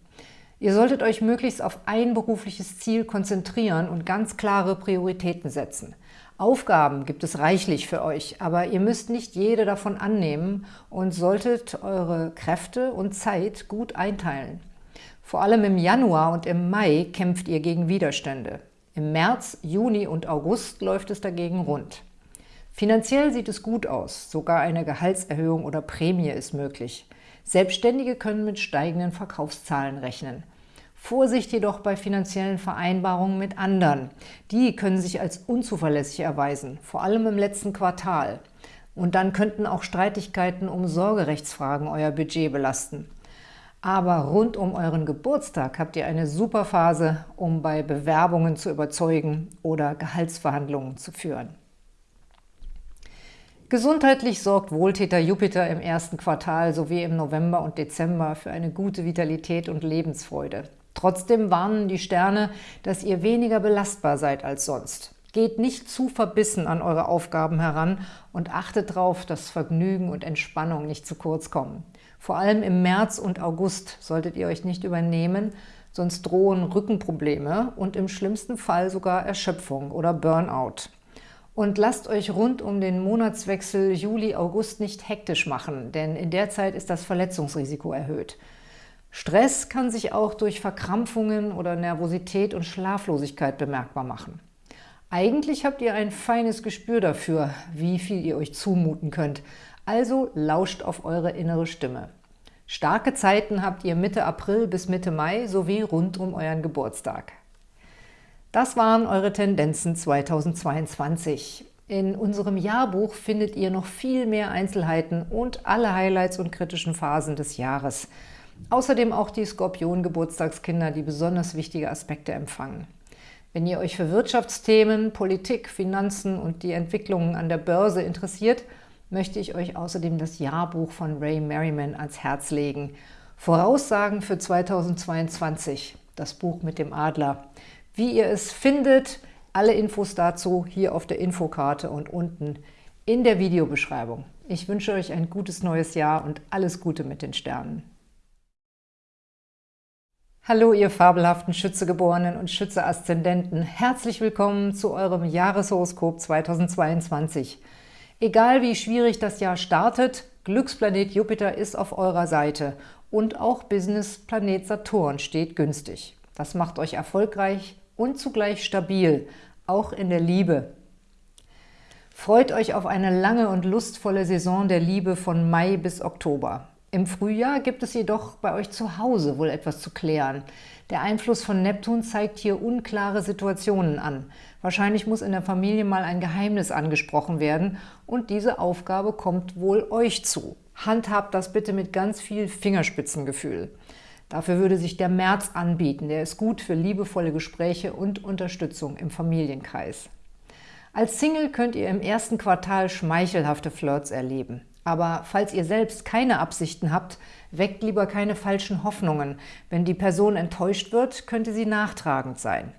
Ihr solltet euch möglichst auf ein berufliches Ziel konzentrieren und ganz klare Prioritäten setzen. Aufgaben gibt es reichlich für euch, aber ihr müsst nicht jede davon annehmen und solltet eure Kräfte und Zeit gut einteilen. Vor allem im Januar und im Mai kämpft ihr gegen Widerstände. Im März, Juni und August läuft es dagegen rund. Finanziell sieht es gut aus, sogar eine Gehaltserhöhung oder Prämie ist möglich. Selbstständige können mit steigenden Verkaufszahlen rechnen. Vorsicht jedoch bei finanziellen Vereinbarungen mit anderen. Die können sich als unzuverlässig erweisen, vor allem im letzten Quartal. Und dann könnten auch Streitigkeiten um Sorgerechtsfragen euer Budget belasten. Aber rund um euren Geburtstag habt ihr eine super Phase, um bei Bewerbungen zu überzeugen oder Gehaltsverhandlungen zu führen. Gesundheitlich sorgt Wohltäter Jupiter im ersten Quartal sowie im November und Dezember für eine gute Vitalität und Lebensfreude. Trotzdem warnen die Sterne, dass ihr weniger belastbar seid als sonst. Geht nicht zu verbissen an eure Aufgaben heran und achtet darauf, dass Vergnügen und Entspannung nicht zu kurz kommen. Vor allem im März und August solltet ihr euch nicht übernehmen, sonst drohen Rückenprobleme und im schlimmsten Fall sogar Erschöpfung oder Burnout. Und lasst euch rund um den Monatswechsel Juli-August nicht hektisch machen, denn in der Zeit ist das Verletzungsrisiko erhöht. Stress kann sich auch durch Verkrampfungen oder Nervosität und Schlaflosigkeit bemerkbar machen. Eigentlich habt ihr ein feines Gespür dafür, wie viel ihr euch zumuten könnt, also lauscht auf eure innere Stimme. Starke Zeiten habt ihr Mitte April bis Mitte Mai sowie rund um euren Geburtstag. Das waren eure Tendenzen 2022. In unserem Jahrbuch findet ihr noch viel mehr Einzelheiten und alle Highlights und kritischen Phasen des Jahres – Außerdem auch die Skorpion-Geburtstagskinder, die besonders wichtige Aspekte empfangen. Wenn ihr euch für Wirtschaftsthemen, Politik, Finanzen und die Entwicklungen an der Börse interessiert, möchte ich euch außerdem das Jahrbuch von Ray Merriman ans Herz legen. Voraussagen für 2022, das Buch mit dem Adler. Wie ihr es findet, alle Infos dazu hier auf der Infokarte und unten in der Videobeschreibung. Ich wünsche euch ein gutes neues Jahr und alles Gute mit den Sternen. Hallo, ihr fabelhaften Schützegeborenen und Schütze-Aszendenten. Herzlich willkommen zu eurem Jahreshoroskop 2022. Egal wie schwierig das Jahr startet, Glücksplanet Jupiter ist auf eurer Seite und auch Business-Planet Saturn steht günstig. Das macht euch erfolgreich und zugleich stabil, auch in der Liebe. Freut euch auf eine lange und lustvolle Saison der Liebe von Mai bis Oktober. Im Frühjahr gibt es jedoch bei euch zu Hause wohl etwas zu klären. Der Einfluss von Neptun zeigt hier unklare Situationen an. Wahrscheinlich muss in der Familie mal ein Geheimnis angesprochen werden und diese Aufgabe kommt wohl euch zu. Handhabt das bitte mit ganz viel Fingerspitzengefühl. Dafür würde sich der März anbieten. Der ist gut für liebevolle Gespräche und Unterstützung im Familienkreis. Als Single könnt ihr im ersten Quartal schmeichelhafte Flirts erleben. Aber falls ihr selbst keine Absichten habt, weckt lieber keine falschen Hoffnungen. Wenn die Person enttäuscht wird, könnte sie nachtragend sein.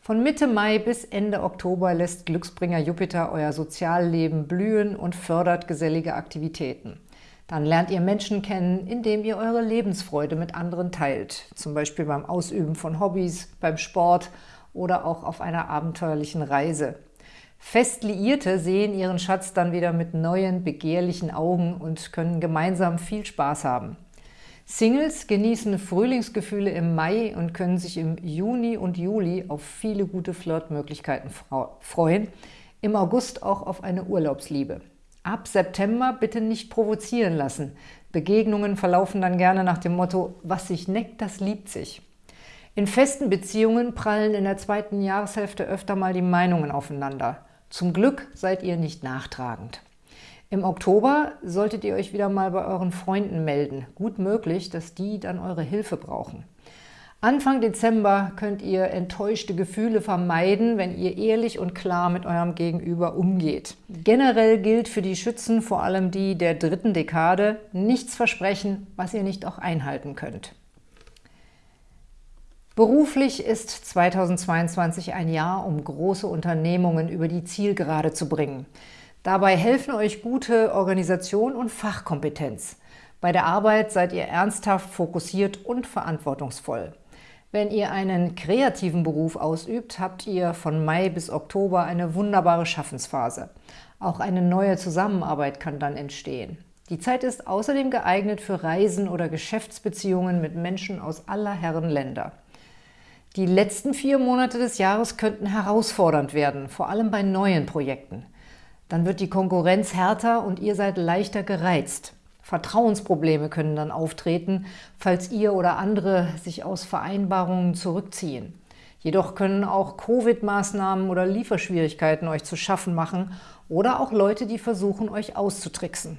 Von Mitte Mai bis Ende Oktober lässt Glücksbringer Jupiter euer Sozialleben blühen und fördert gesellige Aktivitäten. Dann lernt ihr Menschen kennen, indem ihr eure Lebensfreude mit anderen teilt, zum Beispiel beim Ausüben von Hobbys, beim Sport oder auch auf einer abenteuerlichen Reise. Fest Liierte sehen ihren Schatz dann wieder mit neuen, begehrlichen Augen und können gemeinsam viel Spaß haben. Singles genießen Frühlingsgefühle im Mai und können sich im Juni und Juli auf viele gute Flirtmöglichkeiten freuen, im August auch auf eine Urlaubsliebe. Ab September bitte nicht provozieren lassen. Begegnungen verlaufen dann gerne nach dem Motto, was sich neckt, das liebt sich. In festen Beziehungen prallen in der zweiten Jahreshälfte öfter mal die Meinungen aufeinander. Zum Glück seid ihr nicht nachtragend. Im Oktober solltet ihr euch wieder mal bei euren Freunden melden. Gut möglich, dass die dann eure Hilfe brauchen. Anfang Dezember könnt ihr enttäuschte Gefühle vermeiden, wenn ihr ehrlich und klar mit eurem Gegenüber umgeht. Generell gilt für die Schützen, vor allem die der dritten Dekade, nichts versprechen, was ihr nicht auch einhalten könnt. Beruflich ist 2022 ein Jahr, um große Unternehmungen über die Zielgerade zu bringen. Dabei helfen euch gute Organisation und Fachkompetenz. Bei der Arbeit seid ihr ernsthaft, fokussiert und verantwortungsvoll. Wenn ihr einen kreativen Beruf ausübt, habt ihr von Mai bis Oktober eine wunderbare Schaffensphase. Auch eine neue Zusammenarbeit kann dann entstehen. Die Zeit ist außerdem geeignet für Reisen oder Geschäftsbeziehungen mit Menschen aus aller Herren Länder. Die letzten vier Monate des Jahres könnten herausfordernd werden, vor allem bei neuen Projekten. Dann wird die Konkurrenz härter und ihr seid leichter gereizt. Vertrauensprobleme können dann auftreten, falls ihr oder andere sich aus Vereinbarungen zurückziehen. Jedoch können auch Covid-Maßnahmen oder Lieferschwierigkeiten euch zu schaffen machen oder auch Leute, die versuchen, euch auszutricksen.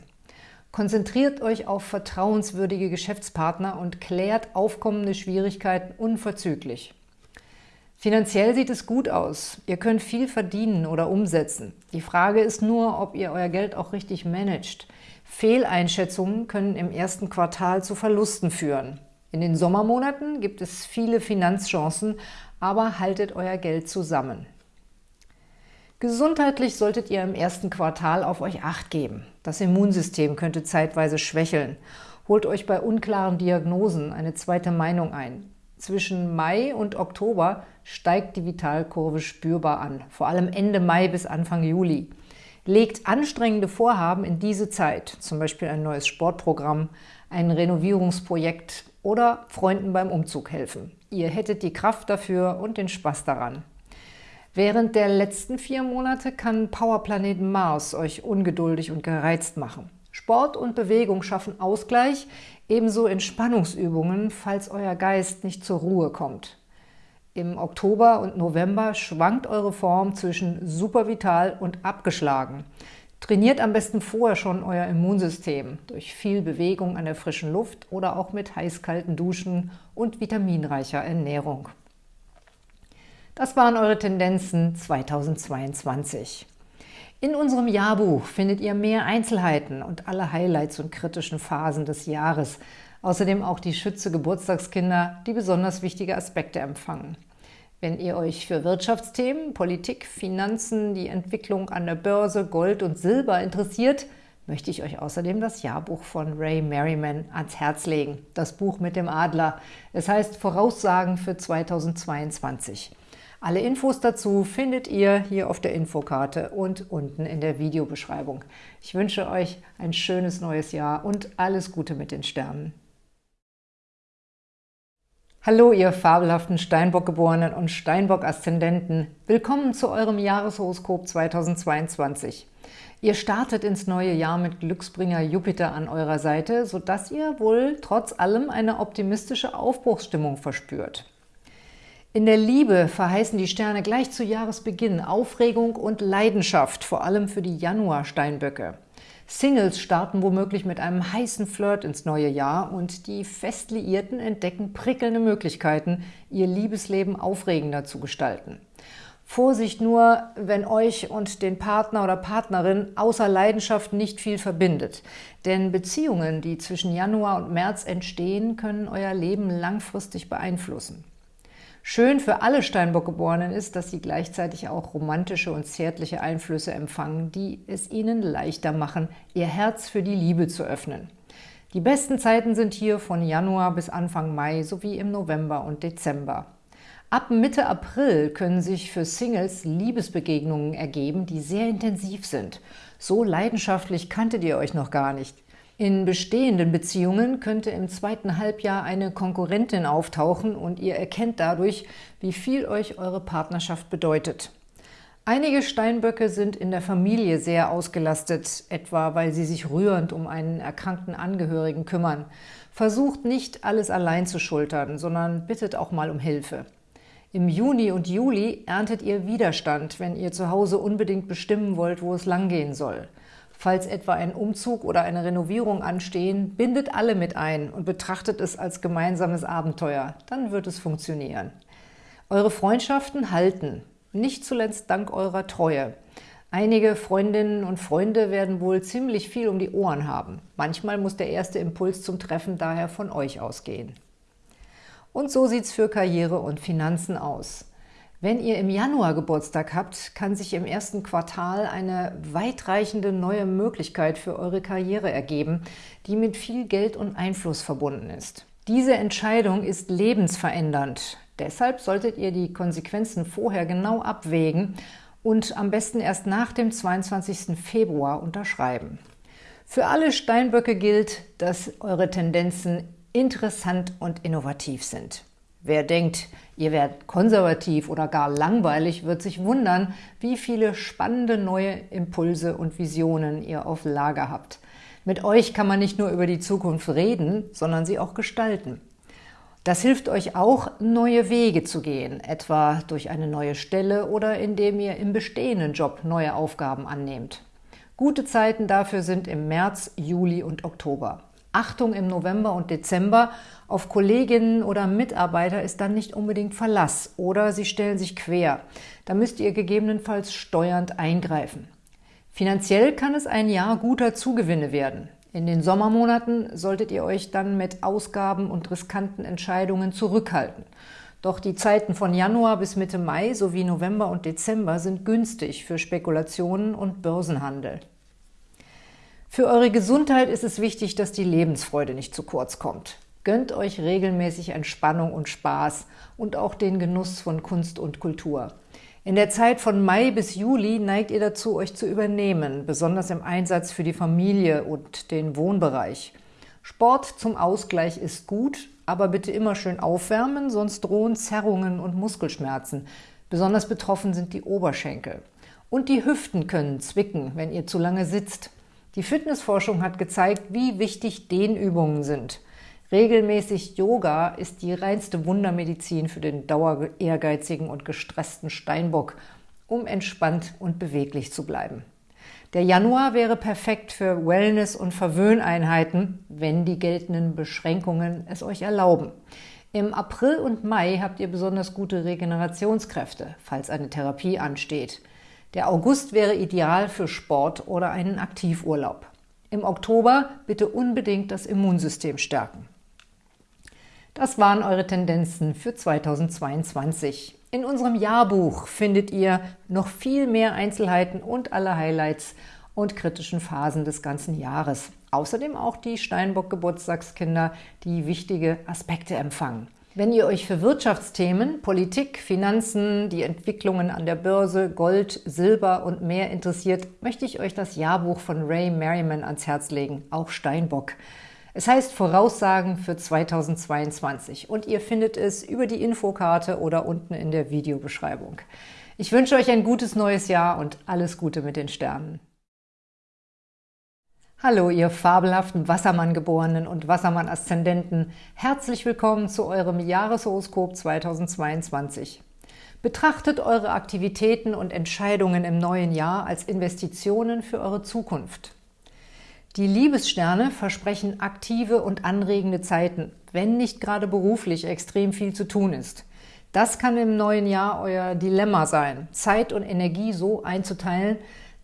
Konzentriert euch auf vertrauenswürdige Geschäftspartner und klärt aufkommende Schwierigkeiten unverzüglich. Finanziell sieht es gut aus. Ihr könnt viel verdienen oder umsetzen. Die Frage ist nur, ob ihr euer Geld auch richtig managt. Fehleinschätzungen können im ersten Quartal zu Verlusten führen. In den Sommermonaten gibt es viele Finanzchancen, aber haltet euer Geld zusammen. Gesundheitlich solltet ihr im ersten Quartal auf euch Acht geben. Das Immunsystem könnte zeitweise schwächeln. Holt euch bei unklaren Diagnosen eine zweite Meinung ein. Zwischen Mai und Oktober steigt die Vitalkurve spürbar an, vor allem Ende Mai bis Anfang Juli. Legt anstrengende Vorhaben in diese Zeit, zum Beispiel ein neues Sportprogramm, ein Renovierungsprojekt oder Freunden beim Umzug helfen. Ihr hättet die Kraft dafür und den Spaß daran. Während der letzten vier Monate kann Powerplanet Mars euch ungeduldig und gereizt machen. Sport und Bewegung schaffen Ausgleich, ebenso Entspannungsübungen, falls euer Geist nicht zur Ruhe kommt. Im Oktober und November schwankt eure Form zwischen supervital und abgeschlagen. Trainiert am besten vorher schon euer Immunsystem durch viel Bewegung an der frischen Luft oder auch mit heiß-kalten Duschen und vitaminreicher Ernährung. Das waren eure Tendenzen 2022. In unserem Jahrbuch findet ihr mehr Einzelheiten und alle Highlights und kritischen Phasen des Jahres. Außerdem auch die Schütze Geburtstagskinder, die besonders wichtige Aspekte empfangen. Wenn ihr euch für Wirtschaftsthemen, Politik, Finanzen, die Entwicklung an der Börse, Gold und Silber interessiert, möchte ich euch außerdem das Jahrbuch von Ray Merriman ans Herz legen. Das Buch mit dem Adler. Es heißt Voraussagen für 2022. Alle Infos dazu findet ihr hier auf der Infokarte und unten in der Videobeschreibung. Ich wünsche euch ein schönes neues Jahr und alles Gute mit den Sternen. Hallo, ihr fabelhaften Steinbock-Geborenen und Steinbock-Aszendenten. Willkommen zu eurem Jahreshoroskop 2022. Ihr startet ins neue Jahr mit Glücksbringer Jupiter an eurer Seite, sodass ihr wohl trotz allem eine optimistische Aufbruchsstimmung verspürt. In der Liebe verheißen die Sterne gleich zu Jahresbeginn Aufregung und Leidenschaft, vor allem für die Januar-Steinböcke. Singles starten womöglich mit einem heißen Flirt ins neue Jahr und die Festliierten entdecken prickelnde Möglichkeiten, ihr Liebesleben aufregender zu gestalten. Vorsicht nur, wenn euch und den Partner oder Partnerin außer Leidenschaft nicht viel verbindet. Denn Beziehungen, die zwischen Januar und März entstehen, können euer Leben langfristig beeinflussen. Schön für alle Steinbock-Geborenen ist, dass sie gleichzeitig auch romantische und zärtliche Einflüsse empfangen, die es ihnen leichter machen, ihr Herz für die Liebe zu öffnen. Die besten Zeiten sind hier von Januar bis Anfang Mai sowie im November und Dezember. Ab Mitte April können sich für Singles Liebesbegegnungen ergeben, die sehr intensiv sind. So leidenschaftlich kanntet ihr euch noch gar nicht. In bestehenden Beziehungen könnte im zweiten Halbjahr eine Konkurrentin auftauchen und ihr erkennt dadurch, wie viel euch eure Partnerschaft bedeutet. Einige Steinböcke sind in der Familie sehr ausgelastet, etwa weil sie sich rührend um einen erkrankten Angehörigen kümmern. Versucht nicht, alles allein zu schultern, sondern bittet auch mal um Hilfe. Im Juni und Juli erntet ihr Widerstand, wenn ihr zu Hause unbedingt bestimmen wollt, wo es langgehen soll. Falls etwa ein Umzug oder eine Renovierung anstehen, bindet alle mit ein und betrachtet es als gemeinsames Abenteuer. Dann wird es funktionieren. Eure Freundschaften halten, nicht zuletzt dank eurer Treue. Einige Freundinnen und Freunde werden wohl ziemlich viel um die Ohren haben. Manchmal muss der erste Impuls zum Treffen daher von euch ausgehen. Und so sieht es für Karriere und Finanzen aus. Wenn ihr im Januar Geburtstag habt, kann sich im ersten Quartal eine weitreichende neue Möglichkeit für eure Karriere ergeben, die mit viel Geld und Einfluss verbunden ist. Diese Entscheidung ist lebensverändernd. Deshalb solltet ihr die Konsequenzen vorher genau abwägen und am besten erst nach dem 22. Februar unterschreiben. Für alle Steinböcke gilt, dass eure Tendenzen interessant und innovativ sind. Wer denkt, ihr werdet konservativ oder gar langweilig, wird sich wundern, wie viele spannende neue Impulse und Visionen ihr auf Lager habt. Mit euch kann man nicht nur über die Zukunft reden, sondern sie auch gestalten. Das hilft euch auch, neue Wege zu gehen, etwa durch eine neue Stelle oder indem ihr im bestehenden Job neue Aufgaben annehmt. Gute Zeiten dafür sind im März, Juli und Oktober. Achtung im November und Dezember, auf Kolleginnen oder Mitarbeiter ist dann nicht unbedingt Verlass oder sie stellen sich quer. Da müsst ihr gegebenenfalls steuernd eingreifen. Finanziell kann es ein Jahr guter Zugewinne werden. In den Sommermonaten solltet ihr euch dann mit Ausgaben und riskanten Entscheidungen zurückhalten. Doch die Zeiten von Januar bis Mitte Mai sowie November und Dezember sind günstig für Spekulationen und Börsenhandel. Für eure Gesundheit ist es wichtig, dass die Lebensfreude nicht zu kurz kommt. Gönnt euch regelmäßig Entspannung und Spaß und auch den Genuss von Kunst und Kultur. In der Zeit von Mai bis Juli neigt ihr dazu, euch zu übernehmen, besonders im Einsatz für die Familie und den Wohnbereich. Sport zum Ausgleich ist gut, aber bitte immer schön aufwärmen, sonst drohen Zerrungen und Muskelschmerzen. Besonders betroffen sind die Oberschenkel. Und die Hüften können zwicken, wenn ihr zu lange sitzt. Die Fitnessforschung hat gezeigt, wie wichtig Dehnübungen sind. Regelmäßig Yoga ist die reinste Wundermedizin für den dauer ehrgeizigen und gestressten Steinbock, um entspannt und beweglich zu bleiben. Der Januar wäre perfekt für Wellness- und Verwöhneinheiten, wenn die geltenden Beschränkungen es euch erlauben. Im April und Mai habt ihr besonders gute Regenerationskräfte, falls eine Therapie ansteht. Der August wäre ideal für Sport oder einen Aktivurlaub. Im Oktober bitte unbedingt das Immunsystem stärken. Das waren eure Tendenzen für 2022. In unserem Jahrbuch findet ihr noch viel mehr Einzelheiten und alle Highlights und kritischen Phasen des ganzen Jahres. Außerdem auch die Steinbock-Geburtstagskinder, die wichtige Aspekte empfangen. Wenn ihr euch für Wirtschaftsthemen, Politik, Finanzen, die Entwicklungen an der Börse, Gold, Silber und mehr interessiert, möchte ich euch das Jahrbuch von Ray Merriman ans Herz legen, auch Steinbock. Es heißt Voraussagen für 2022 und ihr findet es über die Infokarte oder unten in der Videobeschreibung. Ich wünsche euch ein gutes neues Jahr und alles Gute mit den Sternen. Hallo, ihr fabelhaften Wassermann-Geborenen und Wassermann-Aszendenten. Herzlich willkommen zu eurem Jahreshoroskop 2022. Betrachtet eure Aktivitäten und Entscheidungen im neuen Jahr als Investitionen für eure Zukunft. Die Liebessterne versprechen aktive und anregende Zeiten, wenn nicht gerade beruflich extrem viel zu tun ist. Das kann im neuen Jahr euer Dilemma sein, Zeit und Energie so einzuteilen,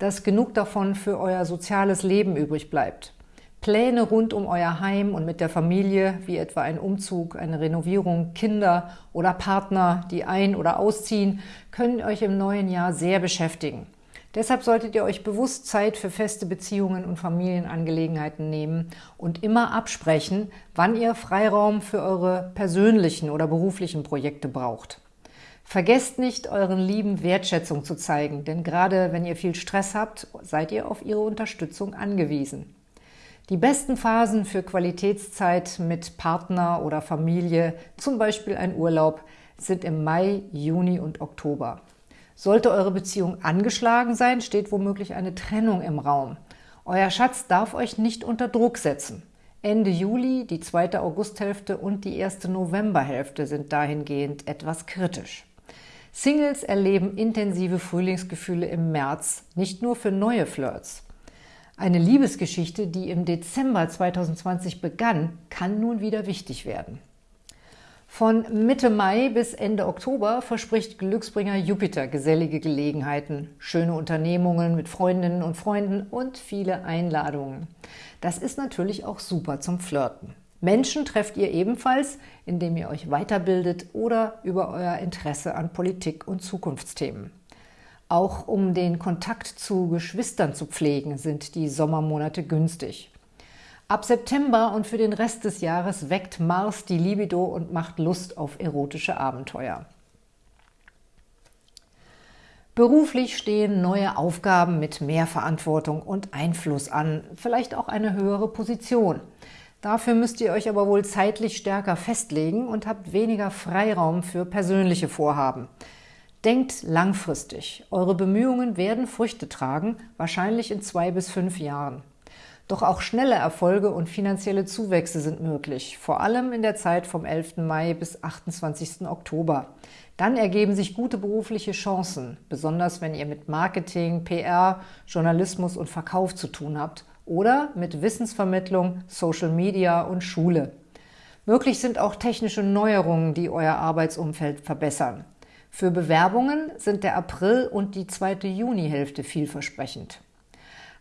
dass genug davon für euer soziales Leben übrig bleibt. Pläne rund um euer Heim und mit der Familie, wie etwa ein Umzug, eine Renovierung, Kinder oder Partner, die ein- oder ausziehen, können euch im neuen Jahr sehr beschäftigen. Deshalb solltet ihr euch bewusst Zeit für feste Beziehungen und Familienangelegenheiten nehmen und immer absprechen, wann ihr Freiraum für eure persönlichen oder beruflichen Projekte braucht. Vergesst nicht, euren Lieben Wertschätzung zu zeigen, denn gerade wenn ihr viel Stress habt, seid ihr auf ihre Unterstützung angewiesen. Die besten Phasen für Qualitätszeit mit Partner oder Familie, zum Beispiel ein Urlaub, sind im Mai, Juni und Oktober. Sollte eure Beziehung angeschlagen sein, steht womöglich eine Trennung im Raum. Euer Schatz darf euch nicht unter Druck setzen. Ende Juli, die zweite Augusthälfte und die erste Novemberhälfte sind dahingehend etwas kritisch. Singles erleben intensive Frühlingsgefühle im März, nicht nur für neue Flirts. Eine Liebesgeschichte, die im Dezember 2020 begann, kann nun wieder wichtig werden. Von Mitte Mai bis Ende Oktober verspricht Glücksbringer Jupiter gesellige Gelegenheiten, schöne Unternehmungen mit Freundinnen und Freunden und viele Einladungen. Das ist natürlich auch super zum Flirten. Menschen trefft ihr ebenfalls, indem ihr euch weiterbildet oder über euer Interesse an Politik und Zukunftsthemen. Auch um den Kontakt zu Geschwistern zu pflegen, sind die Sommermonate günstig. Ab September und für den Rest des Jahres weckt Mars die Libido und macht Lust auf erotische Abenteuer. Beruflich stehen neue Aufgaben mit mehr Verantwortung und Einfluss an, vielleicht auch eine höhere Position. Dafür müsst ihr euch aber wohl zeitlich stärker festlegen und habt weniger Freiraum für persönliche Vorhaben. Denkt langfristig. Eure Bemühungen werden Früchte tragen, wahrscheinlich in zwei bis fünf Jahren. Doch auch schnelle Erfolge und finanzielle Zuwächse sind möglich, vor allem in der Zeit vom 11. Mai bis 28. Oktober. Dann ergeben sich gute berufliche Chancen, besonders wenn ihr mit Marketing, PR, Journalismus und Verkauf zu tun habt oder mit Wissensvermittlung, Social Media und Schule. Möglich sind auch technische Neuerungen, die euer Arbeitsumfeld verbessern. Für Bewerbungen sind der April und die zweite Junihälfte vielversprechend.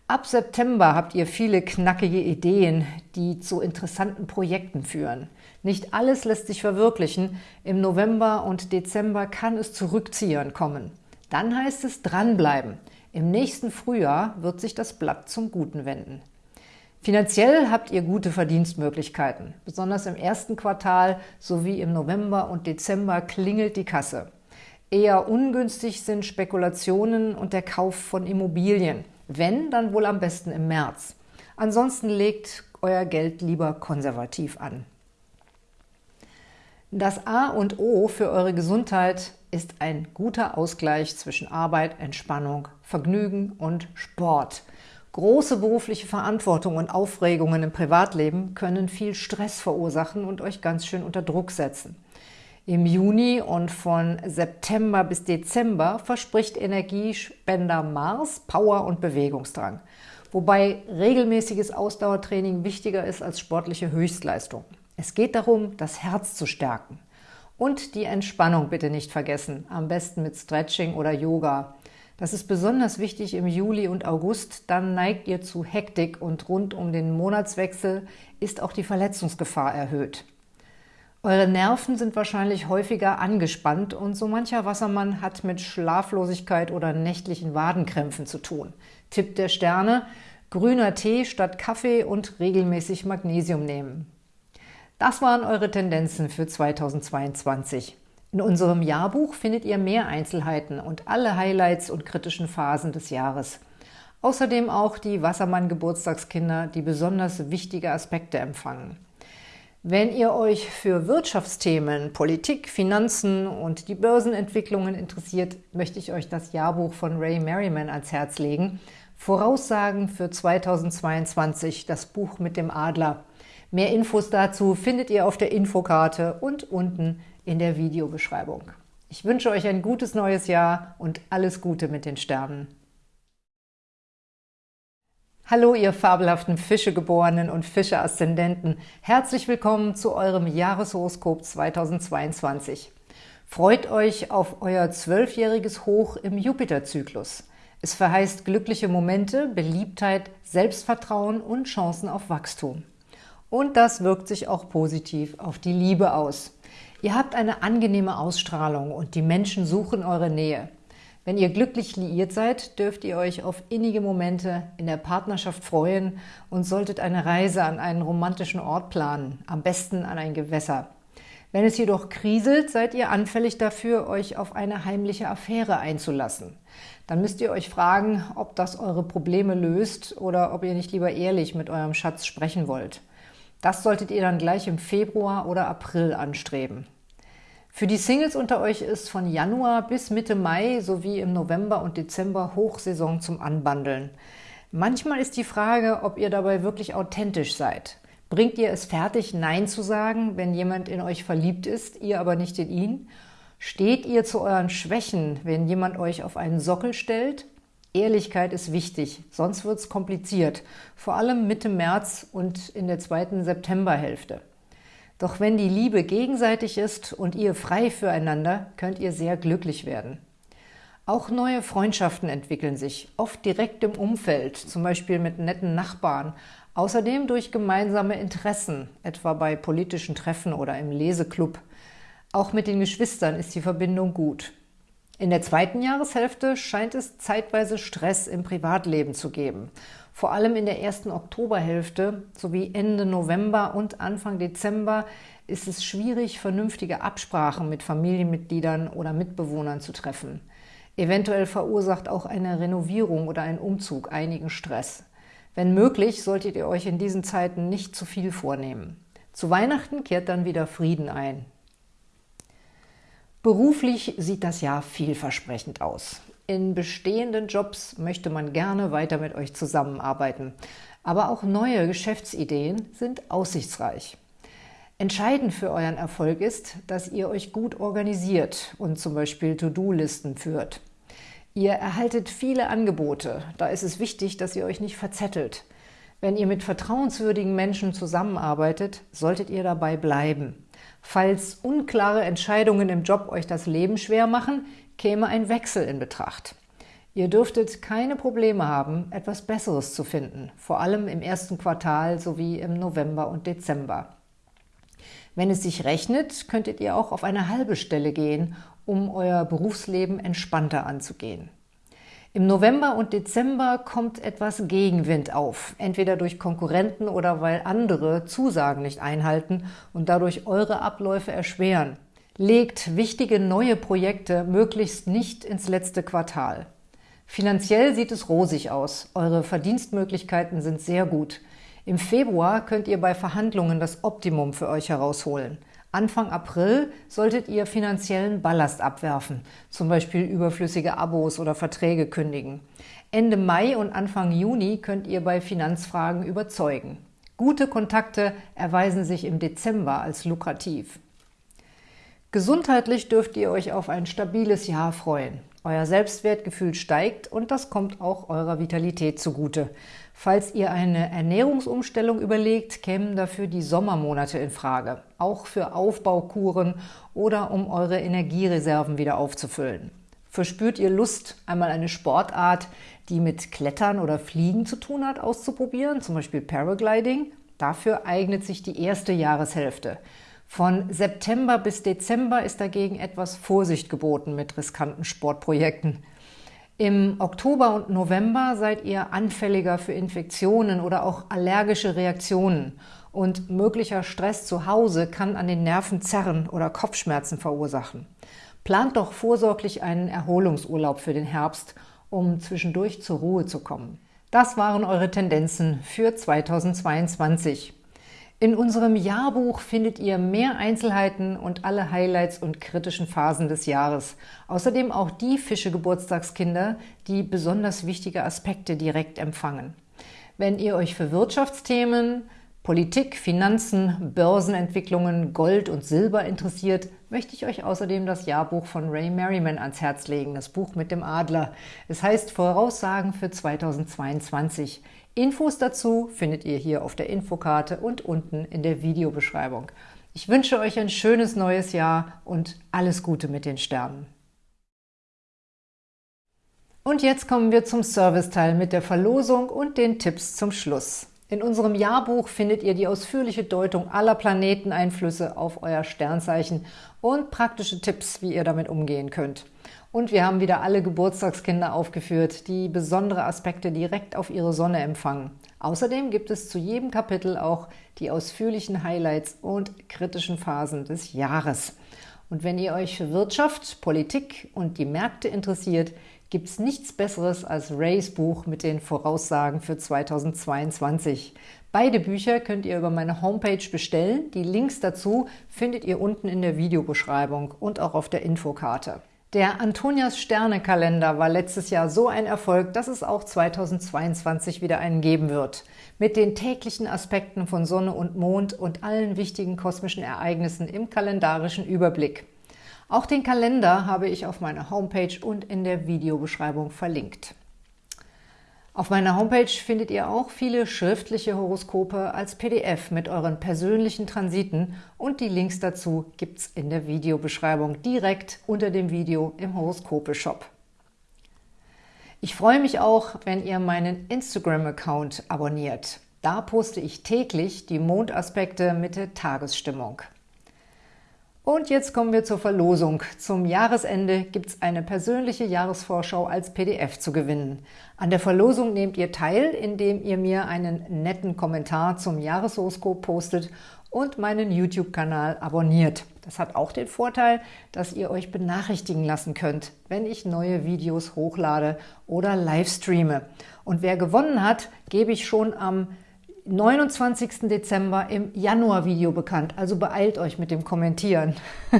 Ab September habt ihr viele knackige Ideen, die zu interessanten Projekten führen. Nicht alles lässt sich verwirklichen. Im November und Dezember kann es zu Rückziehern kommen. Dann heißt es dranbleiben. Im nächsten Frühjahr wird sich das Blatt zum Guten wenden. Finanziell habt ihr gute Verdienstmöglichkeiten. Besonders im ersten Quartal sowie im November und Dezember klingelt die Kasse. Eher ungünstig sind Spekulationen und der Kauf von Immobilien. Wenn, dann wohl am besten im März. Ansonsten legt euer Geld lieber konservativ an. Das A und O für eure Gesundheit ist ein guter Ausgleich zwischen Arbeit, Entspannung, Vergnügen und Sport. Große berufliche Verantwortung und Aufregungen im Privatleben können viel Stress verursachen und euch ganz schön unter Druck setzen. Im Juni und von September bis Dezember verspricht Energiespender Mars Power und Bewegungsdrang, wobei regelmäßiges Ausdauertraining wichtiger ist als sportliche Höchstleistung. Es geht darum, das Herz zu stärken. Und die Entspannung bitte nicht vergessen, am besten mit Stretching oder Yoga. Das ist besonders wichtig im Juli und August, dann neigt ihr zu Hektik und rund um den Monatswechsel ist auch die Verletzungsgefahr erhöht. Eure Nerven sind wahrscheinlich häufiger angespannt und so mancher Wassermann hat mit Schlaflosigkeit oder nächtlichen Wadenkrämpfen zu tun. Tipp der Sterne, grüner Tee statt Kaffee und regelmäßig Magnesium nehmen. Das waren eure Tendenzen für 2022. In unserem Jahrbuch findet ihr mehr Einzelheiten und alle Highlights und kritischen Phasen des Jahres. Außerdem auch die Wassermann-Geburtstagskinder, die besonders wichtige Aspekte empfangen. Wenn ihr euch für Wirtschaftsthemen, Politik, Finanzen und die Börsenentwicklungen interessiert, möchte ich euch das Jahrbuch von Ray Merriman ans Herz legen. Voraussagen für 2022, das Buch mit dem Adler. Mehr Infos dazu findet ihr auf der Infokarte und unten in der Videobeschreibung. Ich wünsche euch ein gutes neues Jahr und alles Gute mit den Sternen. Hallo, ihr fabelhaften Fischegeborenen und Fische-Aszendenten. Herzlich willkommen zu eurem Jahreshoroskop 2022. Freut euch auf euer zwölfjähriges Hoch im Jupiterzyklus. Es verheißt glückliche Momente, Beliebtheit, Selbstvertrauen und Chancen auf Wachstum. Und das wirkt sich auch positiv auf die Liebe aus. Ihr habt eine angenehme Ausstrahlung und die Menschen suchen eure Nähe. Wenn ihr glücklich liiert seid, dürft ihr euch auf innige Momente in der Partnerschaft freuen und solltet eine Reise an einen romantischen Ort planen, am besten an ein Gewässer. Wenn es jedoch kriselt, seid ihr anfällig dafür, euch auf eine heimliche Affäre einzulassen. Dann müsst ihr euch fragen, ob das eure Probleme löst oder ob ihr nicht lieber ehrlich mit eurem Schatz sprechen wollt. Das solltet ihr dann gleich im Februar oder April anstreben. Für die Singles unter euch ist von Januar bis Mitte Mai sowie im November und Dezember Hochsaison zum Anbandeln. Manchmal ist die Frage, ob ihr dabei wirklich authentisch seid. Bringt ihr es fertig, Nein zu sagen, wenn jemand in euch verliebt ist, ihr aber nicht in ihn? Steht ihr zu euren Schwächen, wenn jemand euch auf einen Sockel stellt? Ehrlichkeit ist wichtig, sonst wird es kompliziert, vor allem Mitte März und in der zweiten Septemberhälfte. Doch wenn die Liebe gegenseitig ist und ihr frei füreinander, könnt ihr sehr glücklich werden. Auch neue Freundschaften entwickeln sich, oft direkt im Umfeld, zum Beispiel mit netten Nachbarn, außerdem durch gemeinsame Interessen, etwa bei politischen Treffen oder im Leseklub. Auch mit den Geschwistern ist die Verbindung gut. In der zweiten Jahreshälfte scheint es zeitweise Stress im Privatleben zu geben vor allem in der ersten Oktoberhälfte sowie Ende November und Anfang Dezember ist es schwierig, vernünftige Absprachen mit Familienmitgliedern oder Mitbewohnern zu treffen. Eventuell verursacht auch eine Renovierung oder ein Umzug einigen Stress. Wenn möglich, solltet ihr euch in diesen Zeiten nicht zu viel vornehmen. Zu Weihnachten kehrt dann wieder Frieden ein. Beruflich sieht das Jahr vielversprechend aus. In bestehenden Jobs möchte man gerne weiter mit euch zusammenarbeiten. Aber auch neue Geschäftsideen sind aussichtsreich. Entscheidend für euren Erfolg ist, dass ihr euch gut organisiert und zum Beispiel To-Do-Listen führt. Ihr erhaltet viele Angebote, da ist es wichtig, dass ihr euch nicht verzettelt. Wenn ihr mit vertrauenswürdigen Menschen zusammenarbeitet, solltet ihr dabei bleiben. Falls unklare Entscheidungen im Job euch das Leben schwer machen, käme ein Wechsel in Betracht. Ihr dürftet keine Probleme haben, etwas Besseres zu finden, vor allem im ersten Quartal sowie im November und Dezember. Wenn es sich rechnet, könntet ihr auch auf eine halbe Stelle gehen, um euer Berufsleben entspannter anzugehen. Im November und Dezember kommt etwas Gegenwind auf, entweder durch Konkurrenten oder weil andere Zusagen nicht einhalten und dadurch eure Abläufe erschweren. Legt wichtige neue Projekte möglichst nicht ins letzte Quartal. Finanziell sieht es rosig aus. Eure Verdienstmöglichkeiten sind sehr gut. Im Februar könnt ihr bei Verhandlungen das Optimum für euch herausholen. Anfang April solltet ihr finanziellen Ballast abwerfen, zum Beispiel überflüssige Abos oder Verträge kündigen. Ende Mai und Anfang Juni könnt ihr bei Finanzfragen überzeugen. Gute Kontakte erweisen sich im Dezember als lukrativ. Gesundheitlich dürft ihr euch auf ein stabiles Jahr freuen. Euer Selbstwertgefühl steigt und das kommt auch eurer Vitalität zugute. Falls ihr eine Ernährungsumstellung überlegt, kämen dafür die Sommermonate in Frage, auch für Aufbaukuren oder um eure Energiereserven wieder aufzufüllen. Verspürt ihr Lust, einmal eine Sportart, die mit Klettern oder Fliegen zu tun hat, auszuprobieren, zum Beispiel Paragliding? Dafür eignet sich die erste Jahreshälfte. Von September bis Dezember ist dagegen etwas Vorsicht geboten mit riskanten Sportprojekten. Im Oktober und November seid ihr anfälliger für Infektionen oder auch allergische Reaktionen und möglicher Stress zu Hause kann an den Nerven zerren oder Kopfschmerzen verursachen. Plant doch vorsorglich einen Erholungsurlaub für den Herbst, um zwischendurch zur Ruhe zu kommen. Das waren eure Tendenzen für 2022. In unserem Jahrbuch findet ihr mehr Einzelheiten und alle Highlights und kritischen Phasen des Jahres. Außerdem auch die Fische-Geburtstagskinder, die besonders wichtige Aspekte direkt empfangen. Wenn ihr euch für Wirtschaftsthemen, Politik, Finanzen, Börsenentwicklungen, Gold und Silber interessiert, möchte ich euch außerdem das Jahrbuch von Ray Merriman ans Herz legen, das Buch mit dem Adler. Es heißt Voraussagen für 2022. Infos dazu findet ihr hier auf der Infokarte und unten in der Videobeschreibung. Ich wünsche euch ein schönes neues Jahr und alles Gute mit den Sternen. Und jetzt kommen wir zum Serviceteil mit der Verlosung und den Tipps zum Schluss. In unserem Jahrbuch findet ihr die ausführliche Deutung aller Planeteneinflüsse auf euer Sternzeichen und praktische Tipps, wie ihr damit umgehen könnt. Und wir haben wieder alle Geburtstagskinder aufgeführt, die besondere Aspekte direkt auf ihre Sonne empfangen. Außerdem gibt es zu jedem Kapitel auch die ausführlichen Highlights und kritischen Phasen des Jahres. Und wenn ihr euch für Wirtschaft, Politik und die Märkte interessiert, gibt es nichts Besseres als Rays Buch mit den Voraussagen für 2022. Beide Bücher könnt ihr über meine Homepage bestellen. Die Links dazu findet ihr unten in der Videobeschreibung und auch auf der Infokarte. Der Antonias Sterne-Kalender war letztes Jahr so ein Erfolg, dass es auch 2022 wieder einen geben wird. Mit den täglichen Aspekten von Sonne und Mond und allen wichtigen kosmischen Ereignissen im kalendarischen Überblick. Auch den Kalender habe ich auf meiner Homepage und in der Videobeschreibung verlinkt. Auf meiner Homepage findet ihr auch viele schriftliche Horoskope als PDF mit euren persönlichen Transiten und die Links dazu gibt es in der Videobeschreibung direkt unter dem Video im Horoskope-Shop. Ich freue mich auch, wenn ihr meinen Instagram-Account abonniert. Da poste ich täglich die Mondaspekte mit der Tagesstimmung. Und jetzt kommen wir zur Verlosung. Zum Jahresende gibt es eine persönliche Jahresvorschau als PDF zu gewinnen. An der Verlosung nehmt ihr teil, indem ihr mir einen netten Kommentar zum Jahreshoroskop postet und meinen YouTube-Kanal abonniert. Das hat auch den Vorteil, dass ihr euch benachrichtigen lassen könnt, wenn ich neue Videos hochlade oder live streame. Und wer gewonnen hat, gebe ich schon am 29. Dezember im Januar-Video bekannt. Also beeilt euch mit dem Kommentieren.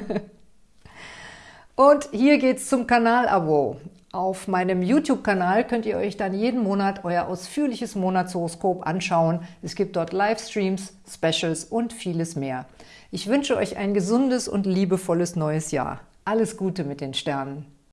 Und hier geht's zum Kanalabo. Auf meinem YouTube-Kanal könnt ihr euch dann jeden Monat euer ausführliches Monatshoroskop anschauen. Es gibt dort Livestreams, Specials und vieles mehr. Ich wünsche euch ein gesundes und liebevolles neues Jahr. Alles Gute mit den Sternen!